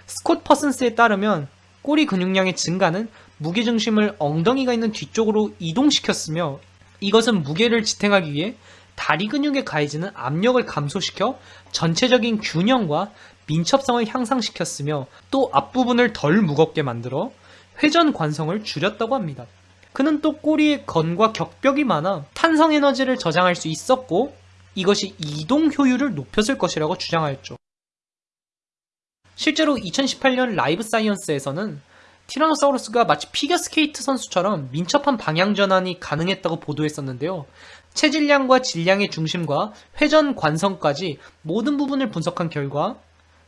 [SPEAKER 1] 스콧 퍼슨스에 따르면 꼬리 근육량의 증가는 무게 중심을 엉덩이가 있는 뒤쪽으로 이동시켰으며 이것은 무게를 지탱하기 위해 다리 근육에 가해지는 압력을 감소시켜 전체적인 균형과 민첩성을 향상시켰으며 또 앞부분을 덜 무겁게 만들어 회전 관성을 줄였다고 합니다. 그는 또 꼬리에 건과 격벽이 많아 탄성 에너지를 저장할 수 있었고 이것이 이동 효율을 높였을 것이라고 주장하였죠. 실제로 2018년 Live Science에서는 티라노사우루스가 마치 피겨스케이트 선수처럼 민첩한 방향 전환이 가능했다고 보도했었는데요. 체질량과 질량의 중심과 회전 관성까지 모든 부분을 분석한 결과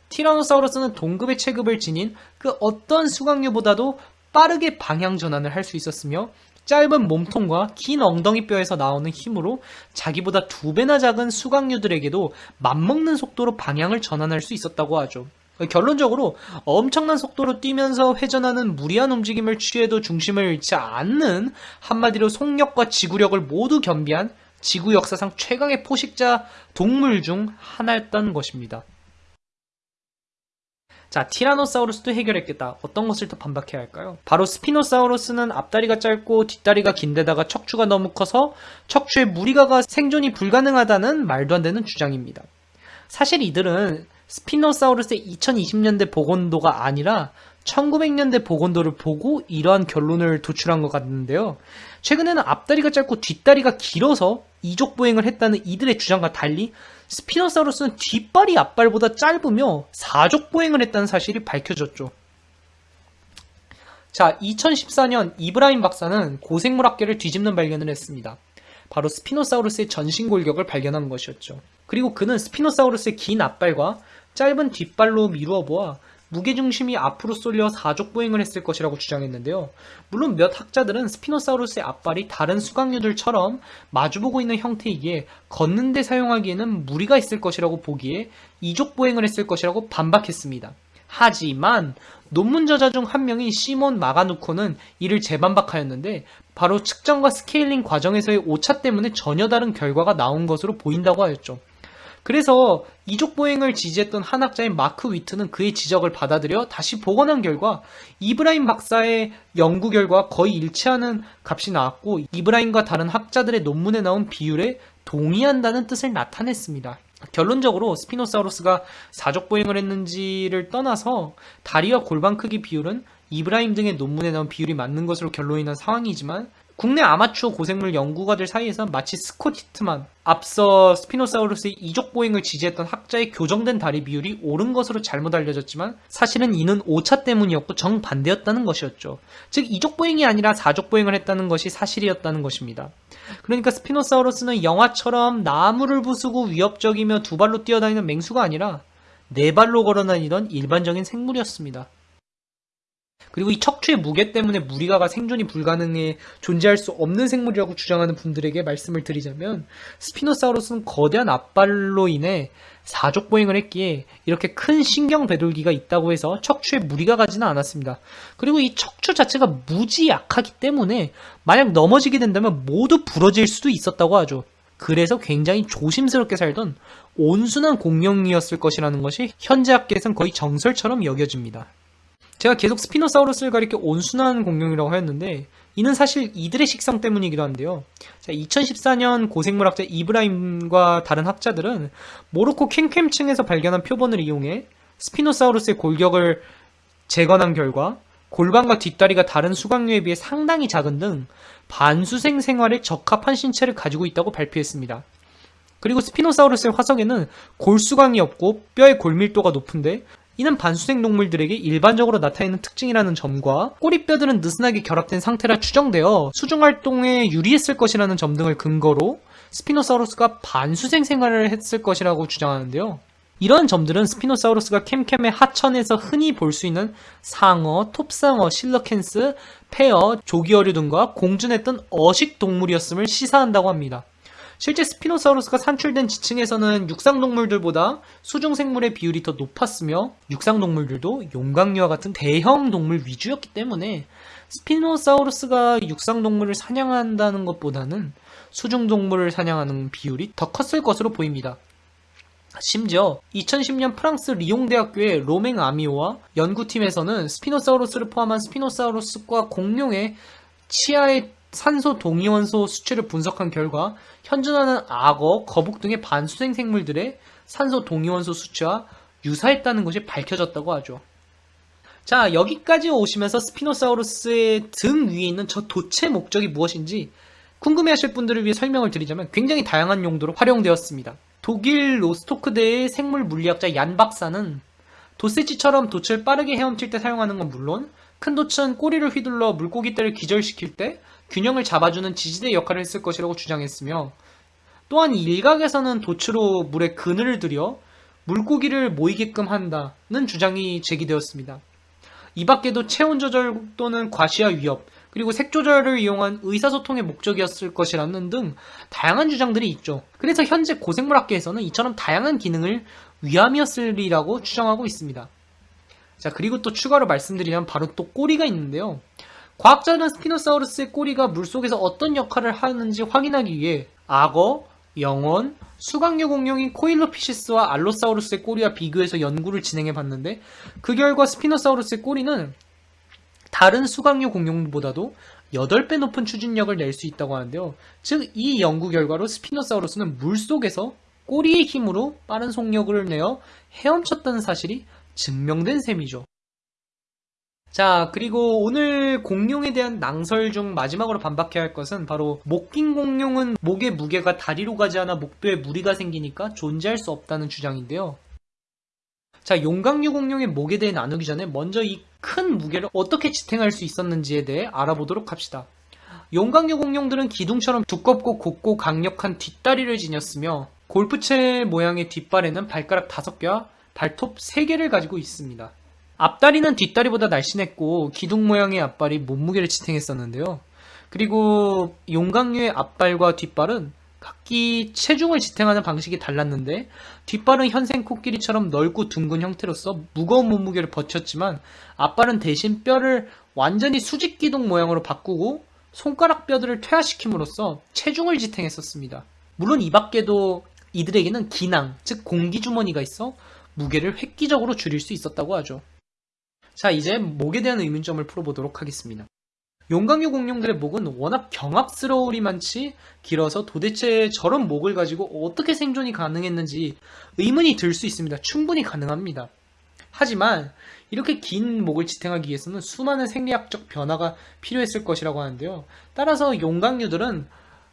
[SPEAKER 1] 티라노사우루스는 동급의 체급을 지닌 그 어떤 수강류보다도 빠르게 방향 전환을 할 수 있었으며 짧은 몸통과 긴 엉덩이뼈에서 나오는 힘으로 자기보다 두 배나 작은 수강류들에게도 맞먹는 속도로 방향을 전환할 수 있었다고 하죠. 결론적으로 엄청난 속도로 뛰면서 회전하는 무리한 움직임을 취해도 중심을 잃지 않는 한마디로 속력과 지구력을 모두 겸비한 지구 역사상 최강의 포식자 동물 중 하나였던 것입니다. 자, 티라노사우루스도 해결했겠다. 어떤 것을 더 반박해야 할까요? 바로 스피노사우루스는 앞다리가 짧고 뒷다리가 긴데다가 척추가 너무 커서 척추에 무리가 가 생존이 불가능하다는 말도 안 되는 주장입니다. 사실 이들은 스피노사우루스의 2020년대 복원도가 아니라 1900년대 복원도를 보고 이러한 결론을 도출한 것 같는데요. 최근에는 앞다리가 짧고 뒷다리가 길어서 이족 보행을 했다는 이들의 주장과 달리 스피노사우루스는 뒷발이 앞발보다 짧으며 사족 보행을 했다는 사실이 밝혀졌죠. 자, 2014년 이브라임 박사는 고생물학계를 뒤집는 발견을 했습니다. 바로 스피노사우루스의 전신 골격을 발견한 것이었죠. 그리고 그는 스피노사우루스의 긴 앞발과 짧은 뒷발로 미루어 보아 무게중심이 앞으로 쏠려 사족 보행을 했을 것이라고 주장했는데요. 물론 몇 학자들은 스피노사우루스의 앞발이 다른 수각류들처럼 마주보고 있는 형태이기에 걷는 데 사용하기에는 무리가 있을 것이라고 보기에 이족 보행을 했을 것이라고 반박했습니다. 하지만 논문 저자 중 한 명인 시몬 마가누코는 이를 재반박하였는데 바로 측정과 스케일링 과정에서의 오차 때문에 전혀 다른 결과가 나온 것으로 보인다고 하였죠. 그래서 이족 보행을 지지했던 한 학자인 마크 위트는 그의 지적을 받아들여 다시 복원한 결과 이브라임 박사의 연구 결과 거의 일치하는 값이 나왔고 이브라임과 다른 학자들의 논문에 나온 비율에 동의한다는 뜻을 나타냈습니다. 결론적으로 스피노사우루스가 사족 보행을 했는지를 떠나서 다리와 골반 크기 비율은 이브라임 등의 논문에 나온 비율이 맞는 것으로 결론이 난 상황이지만 국내 아마추어 고생물 연구가들 사이에서 마치 스콧 하트만 앞서 스피노사우루스의 이족 보행을 지지했던 학자의 교정된 다리 비율이 옳은 것으로 잘못 알려졌지만 사실은 이는 오차 때문이었고 정반대였다는 것이었죠. 즉 이족 보행이 아니라 사족 보행을 했다는 것이 사실이었다는 것입니다. 그러니까 스피노사우루스는 영화처럼 나무를 부수고 위협적이며 두 발로 뛰어다니는 맹수가 아니라 네 발로 걸어다니던 일반적인 생물이었습니다. 그리고 이 척추의 무게 때문에 무리가가 생존이 불가능해 존재할 수 없는 생물이라고 주장하는 분들에게 말씀을 드리자면 스피노사우루스는 거대한 앞발로 인해 사족 보행을 했기에 이렇게 큰 신경 배돌기가 있다고 해서 척추에 무리가 가지는 않았습니다. 그리고 이 척추 자체가 무지 약하기 때문에 만약 넘어지게 된다면 모두 부러질 수도 있었다고 하죠. 그래서 굉장히 조심스럽게 살던 온순한 공룡이었을 것이라는 것이 현재 학계에선 거의 정설처럼 여겨집니다. 제가 계속 스피노사우루스를 가리켜 온순한 공룡이라고 하였는데 이는 사실 이들의 식성 때문이기도 한데요. 자, 2014년 고생물학자 이브라임과 다른 학자들은 모로코 켐켐층에서 발견한 표본을 이용해 스피노사우루스의 골격을 재건한 결과 골반과 뒷다리가 다른 수각류에 비해 상당히 작은 등 반수생 생활에 적합한 신체를 가지고 있다고 발표했습니다. 그리고 스피노사우루스의 화석에는 골수강이 없고 뼈의 골밀도가 높은데 이는 반수생 동물들에게 일반적으로 나타내는 특징이라는 점과 꼬리뼈들은 느슨하게 결합된 상태라 추정되어 수중 활동에 유리했을 것이라는 점 등을 근거로 스피노사우루스가 반수생 생활을 했을 것이라고 주장하는데요. 이런 점들은 스피노사우루스가 켐켐의 하천에서 흔히 볼 수 있는 상어, 톱상어, 실러캔스, 폐어, 조기어류 등과 공존했던 어식 동물이었음을 시사한다고 합니다. 실제 스피노사우루스가 산출된 지층에서는 육상동물들보다 수중생물의 비율이 더 높았으며 육상동물들도 용각류와 같은 대형 동물 위주였기 때문에 스피노사우루스가 육상동물을 사냥한다는 것보다는 수중동물을 사냥하는 비율이 더 컸을 것으로 보입니다. 심지어 2010년 프랑스 리옹 대학교의 로맹 아미오와 연구팀에서는 스피노사우루스를 포함한 스피노사우루스과 공룡의 치아의 산소 동위원소 수치를 분석한 결과 현존하는 악어, 거북 등의 반수생 생물들의 산소 동위원소 수치와 유사했다는 것이 밝혀졌다고 하죠. 자, 여기까지 오시면서 스피노사우루스의 등 위에 있는 저 돛의 목적이 무엇인지 궁금해하실 분들을 위해 설명을 드리자면 굉장히 다양한 용도로 활용되었습니다. 독일 로스토크대의 생물 물리학자 얀 박사는 도세지처럼 돛을 빠르게 헤엄칠 때 사용하는 건 물론 큰 돛은 꼬리를 휘둘러 물고기 떼를 기절시킬 때 균형을 잡아주는 지지대 역할을 했을 것이라고 주장했으며 또한 일각에서는 돛으로 물에 그늘을 들여 물고기를 모이게끔 한다는 주장이 제기되었습니다. 이 밖에도 체온 조절 또는 과시와 위협, 그리고 색 조절을 이용한 의사소통의 목적이었을 것이라는 등 다양한 주장들이 있죠. 그래서 현재 고생물학계에서는 이처럼 다양한 기능을 위함이었으리라고 추정하고 있습니다. 자, 그리고 또 추가로 말씀드리면 바로 또 꼬리가 있는데요. 과학자는 스피노사우루스의 꼬리가 물속에서 어떤 역할을 하는지 확인하기 위해 악어, 영원, 수각류 공룡인 코일로피시스와 알로사우루스의 꼬리와 비교해서 연구를 진행해 봤는데 그 결과 스피노사우루스의 꼬리는 다른 수각류 공룡보다도 8배 높은 추진력을 낼 수 있다고 하는데요. 즉, 이 연구 결과로 스피노사우루스는 물속에서 꼬리의 힘으로 빠른 속력을 내어 헤엄쳤다는 사실이 증명된 셈이죠. 자, 그리고 오늘 공룡에 대한 낭설 중 마지막으로 반박해야 할 것은 바로 목긴 공룡은 목의 무게가 다리로 가지 않아 목뼈에 무리가 생기니까 존재할 수 없다는 주장인데요. 자, 용광류 공룡의 목에 대해 나누기 전에 먼저 이 큰 무게를 어떻게 지탱할 수 있었는지에 대해 알아보도록 합시다. 용광류 공룡들은 기둥처럼 두껍고 곱고 강력한 뒷다리를 지녔으며 골프채 모양의 뒷발에는 발가락 5개와 발톱 3개를 가지고 있습니다. 앞다리는 뒷다리보다 날씬했고 기둥 모양의 앞발이 몸무게를 지탱했었는데요. 그리고 용광류의 앞발과 뒷발은 각기 체중을 지탱하는 방식이 달랐는데 뒷발은 현생 코끼리처럼 넓고 둥근 형태로서 무거운 몸무게를 버텼지만 앞발은 대신 뼈를 완전히 수직 기둥 모양으로 바꾸고 손가락 뼈들을 퇴화시킴으로써 체중을 지탱했었습니다. 물론 이 밖에도 이들에게는 기낭, 즉 공기주머니가 있어 무게를 획기적으로 줄일 수 있었다고 하죠. 자, 이제 목에 대한 의문점을 풀어보도록 하겠습니다. 용광류 공룡들의 목은 워낙 경합스러우리만치 길어서 도대체 저런 목을 가지고 어떻게 생존이 가능했는지 의문이 들 수 있습니다. 충분히 가능합니다. 하지만 이렇게 긴 목을 지탱하기 위해서는 수많은 생리학적 변화가 필요했을 것이라고 하는데요. 따라서 용광류들은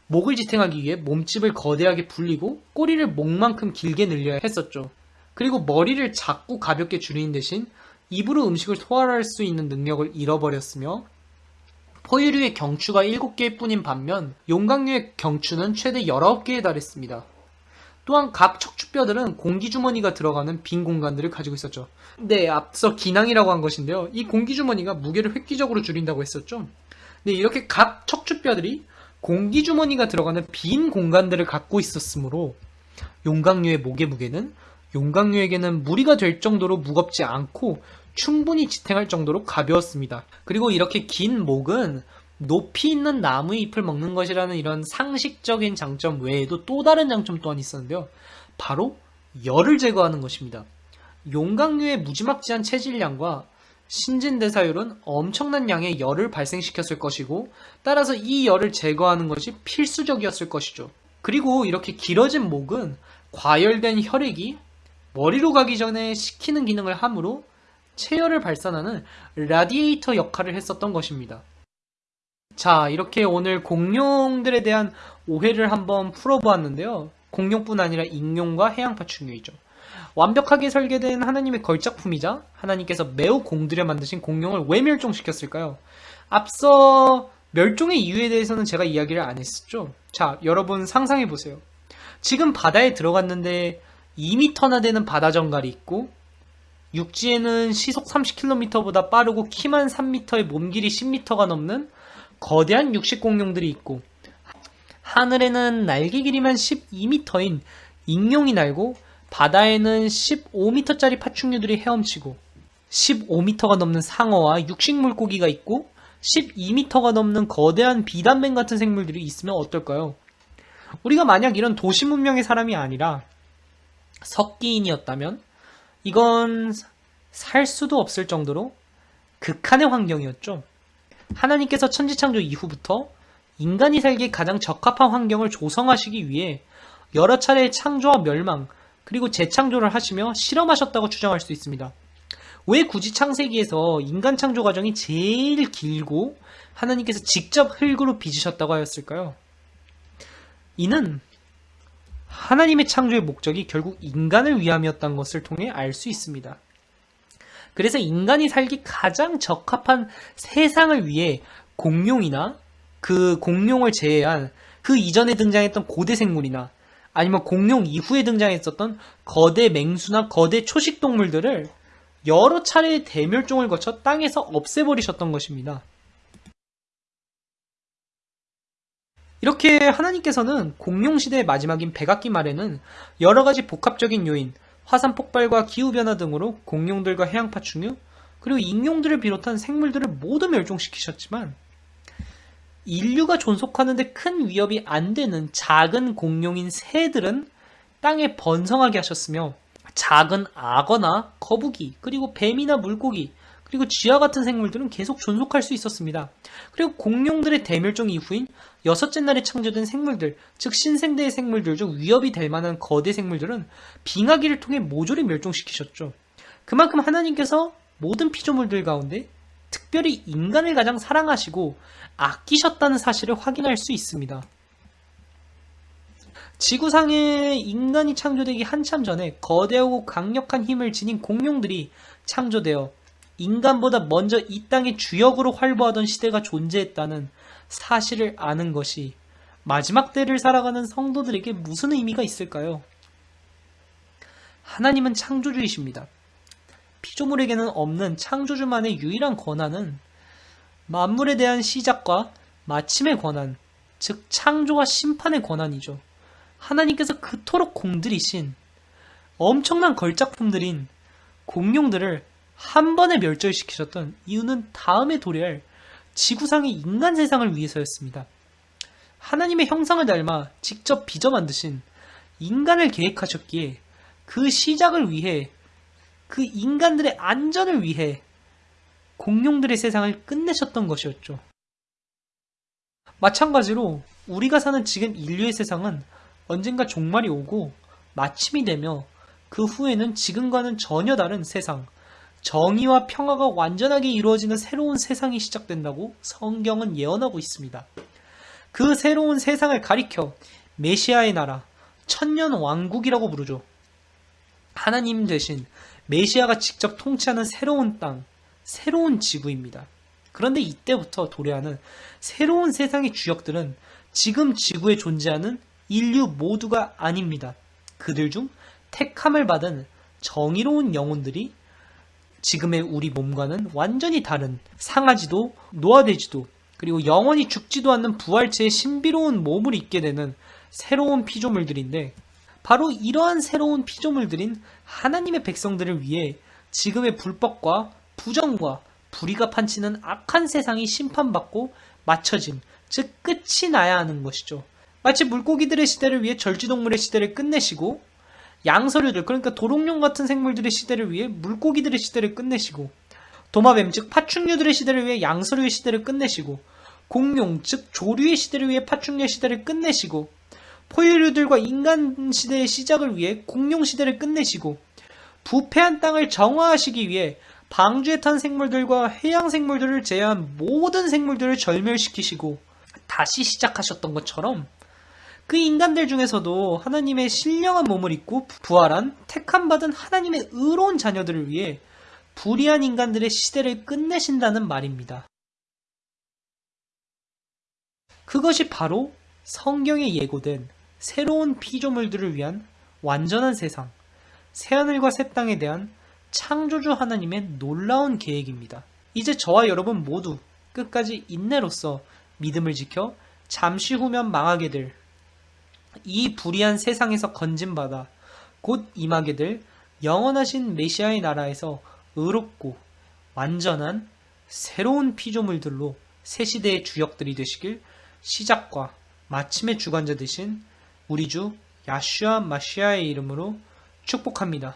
[SPEAKER 1] 목을 지탱하기 위해 몸집을 거대하게 불리고 꼬리를 목만큼 길게 늘려야 했었죠. 그리고 머리를 작고 가볍게 줄이는 대신 입으로 음식을 소화할 수 있는 능력을 잃어버렸으며 포유류의 경추가 7개일 뿐인 반면 용광류의 경추는 최대 19개에 달했습니다. 또한 각 척추뼈들은 공기주머니가 들어가는 빈 공간들을 가지고 있었죠. 네, 앞서 기낭이라고 한 것인데요. 이 공기주머니가 무게를 획기적으로 줄인다고 했었죠. 네, 이렇게 각 척추뼈들이 공기주머니가 들어가는 빈 공간들을 갖고 있었으므로 용광류의 목의 무게는 용광류에게는 무리가 될 정도로 무겁지 않고 충분히 지탱할 정도로 가벼웠습니다. 그리고 이렇게 긴 목은 높이 있는 나무의 잎을 먹는 것이라는 이런 상식적인 장점 외에도 또 다른 장점 또한 있었는데요. 바로 열을 제거하는 것입니다. 용광류의 무지막지한 체질량과 신진대사율은 엄청난 양의 열을 발생시켰을 것이고 따라서 이 열을 제거하는 것이 필수적이었을 것이죠. 그리고 이렇게 길어진 목은 과열된 혈액이 머리로 가기 전에 식히는 기능을 하므로 체열을 발산하는 라디에이터 역할을 했었던 것입니다. 자, 이렇게 오늘 공룡들에 대한 오해를 한번 풀어보았는데요. 공룡뿐 아니라 익룡과 해양파충류이죠. 완벽하게 설계된 하나님의 걸작품이자 하나님께서 매우 공들여 만드신 공룡을 왜 멸종시켰을까요? 앞서 멸종의 이유에 대해서는 제가 이야기를 안 했었죠. 자, 여러분 상상해 보세요. 지금 바다에 들어갔는데 2m나 되는 바다 정갈이 있고 육지에는 시속 30km보다 빠르고 키만 3m에 몸길이 10m가 넘는 거대한 육식 공룡들이 있고 하늘에는 날개 길이만 12m인 익룡이 날고 바다에는 15m짜리 파충류들이 헤엄치고 15m가 넘는 상어와 육식 물고기가 있고 12m가 넘는 거대한 비단맨 같은 생물들이 있으면 어떨까요? 우리가 만약 이런 도시 문명의 사람이 아니라 석기인이었다면 이건 살 수도 없을 정도로 극한의 환경이었죠. 하나님께서 천지창조 이후부터 인간이 살기에 가장 적합한 환경을 조성하시기 위해 여러 차례의 창조와 멸망, 그리고 재창조를 하시며 실험하셨다고 추정할 수 있습니다. 왜 굳이 창세기에서 인간 창조 과정이 제일 길고 하나님께서 직접 흙으로 빚으셨다고 하였을까요? 이는 하나님의 창조의 목적이 결국 인간을 위함이었던 것을 통해 알 수 있습니다. 그래서 인간이 살기 가장 적합한 세상을 위해 공룡이나 그 공룡을 제외한 그 이전에 등장했던 고대 생물이나 아니면 공룡 이후에 등장했었던 거대 맹수나 거대 초식 동물들을 여러 차례의 대멸종을 거쳐 땅에서 없애버리셨던 것입니다. 이렇게 하나님께서는 공룡시대의 마지막인 백악기 말에는 여러 가지 복합적인 요인, 화산 폭발과 기후변화 등으로 공룡들과 해양파충류, 그리고 익룡들을 비롯한 생물들을 모두 멸종시키셨지만 인류가 존속하는데 큰 위협이 안 되는 작은 공룡인 새들은 땅에 번성하게 하셨으며 작은 악어나 거북이, 그리고 뱀이나 물고기, 그리고 쥐와 같은 생물들은 계속 존속할 수 있었습니다. 그리고 공룡들의 대멸종 이후인 여섯째 날에 창조된 생물들, 즉 신생대의 생물들 중 위협이 될 만한 거대 생물들은 빙하기를 통해 모조리 멸종시키셨죠. 그만큼 하나님께서 모든 피조물들 가운데 특별히 인간을 가장 사랑하시고 아끼셨다는 사실을 확인할 수 있습니다. 지구상에 인간이 창조되기 한참 전에 거대하고 강력한 힘을 지닌 공룡들이 창조되어 인간보다 먼저 이 땅의 주역으로 활보하던 시대가 존재했다는 사실을 아는 것이 마지막 때를 살아가는 성도들에게 무슨 의미가 있을까요? 하나님은 창조주이십니다. 피조물에게는 없는 창조주만의 유일한 권한은 만물에 대한 시작과 마침의 권한, 즉 창조와 심판의 권한이죠. 하나님께서 그토록 공들이신 엄청난 걸작품들인 공룡들을 한 번에 멸절시키셨던 이유는 다음에 도래할 지구상의 인간 세상을 위해서였습니다. 하나님의 형상을 닮아 직접 빚어 만드신 인간을 계획하셨기에 그 시작을 위해 그 인간들의 안전을 위해 공룡들의 세상을 끝내셨던 것이었죠. 마찬가지로 우리가 사는 지금 인류의 세상은 언젠가 종말이 오고 마침이 되며 그 후에는 지금과는 전혀 다른 세상, 정의와 평화가 완전하게 이루어지는 새로운 세상이 시작된다고 성경은 예언하고 있습니다. 그 새로운 세상을 가리켜 메시아의 나라, 천년 왕국이라고 부르죠. 하나님 대신 메시아가 직접 통치하는 새로운 땅, 새로운 지구입니다. 그런데 이때부터 도래하는 새로운 세상의 주역들은 지금 지구에 존재하는 인류 모두가 아닙니다. 그들 중 택함을 받은 정의로운 영혼들이 지금의 우리 몸과는 완전히 다른 상하지도 노화되지도 그리고 영원히 죽지도 않는 부활체의 신비로운 몸을 입게 되는 새로운 피조물들인데 바로 이러한 새로운 피조물들인 하나님의 백성들을 위해 지금의 불법과 부정과 불의가 판치는 악한 세상이 심판받고 맞춰짐, 즉 끝이 나야 하는 것이죠. 마치 물고기들의 시대를 위해 절지동물의 시대를 끝내시고 양서류들 그러니까 도롱뇽 같은 생물들의 시대를 위해 물고기들의 시대를 끝내시고 도마뱀 즉 파충류들의 시대를 위해 양서류의 시대를 끝내시고 공룡 즉 조류의 시대를 위해 파충류의 시대를 끝내시고 포유류들과 인간 시대의 시작을 위해 공룡 시대를 끝내시고 부패한 땅을 정화하시기 위해 방주에 탄 생물들과 해양 생물들을 제외한 모든 생물들을 절멸시키시고 다시 시작하셨던 것처럼 그 인간들 중에서도 하나님의 신령한 몸을 입고 부활한 택함받은 하나님의 의로운 자녀들을 위해 불의한 인간들의 시대를 끝내신다는 말입니다. 그것이 바로 성경에 예고된 새로운 피조물들을 위한 완전한 세상, 새하늘과 새 땅에 대한 창조주 하나님의 놀라운 계획입니다. 이제 저와 여러분 모두 끝까지 인내로서 믿음을 지켜 잠시 후면 망하게 될 이 불의한 세상에서 건진받아 곧 임하게 될 영원하신 메시아의 나라에서 의롭고 완전한 새로운 피조물들로 새 시대의 주역들이 되시길 시작과 마침의 주관자 되신 우리 주 야슈아 마시아의 이름으로 축복합니다.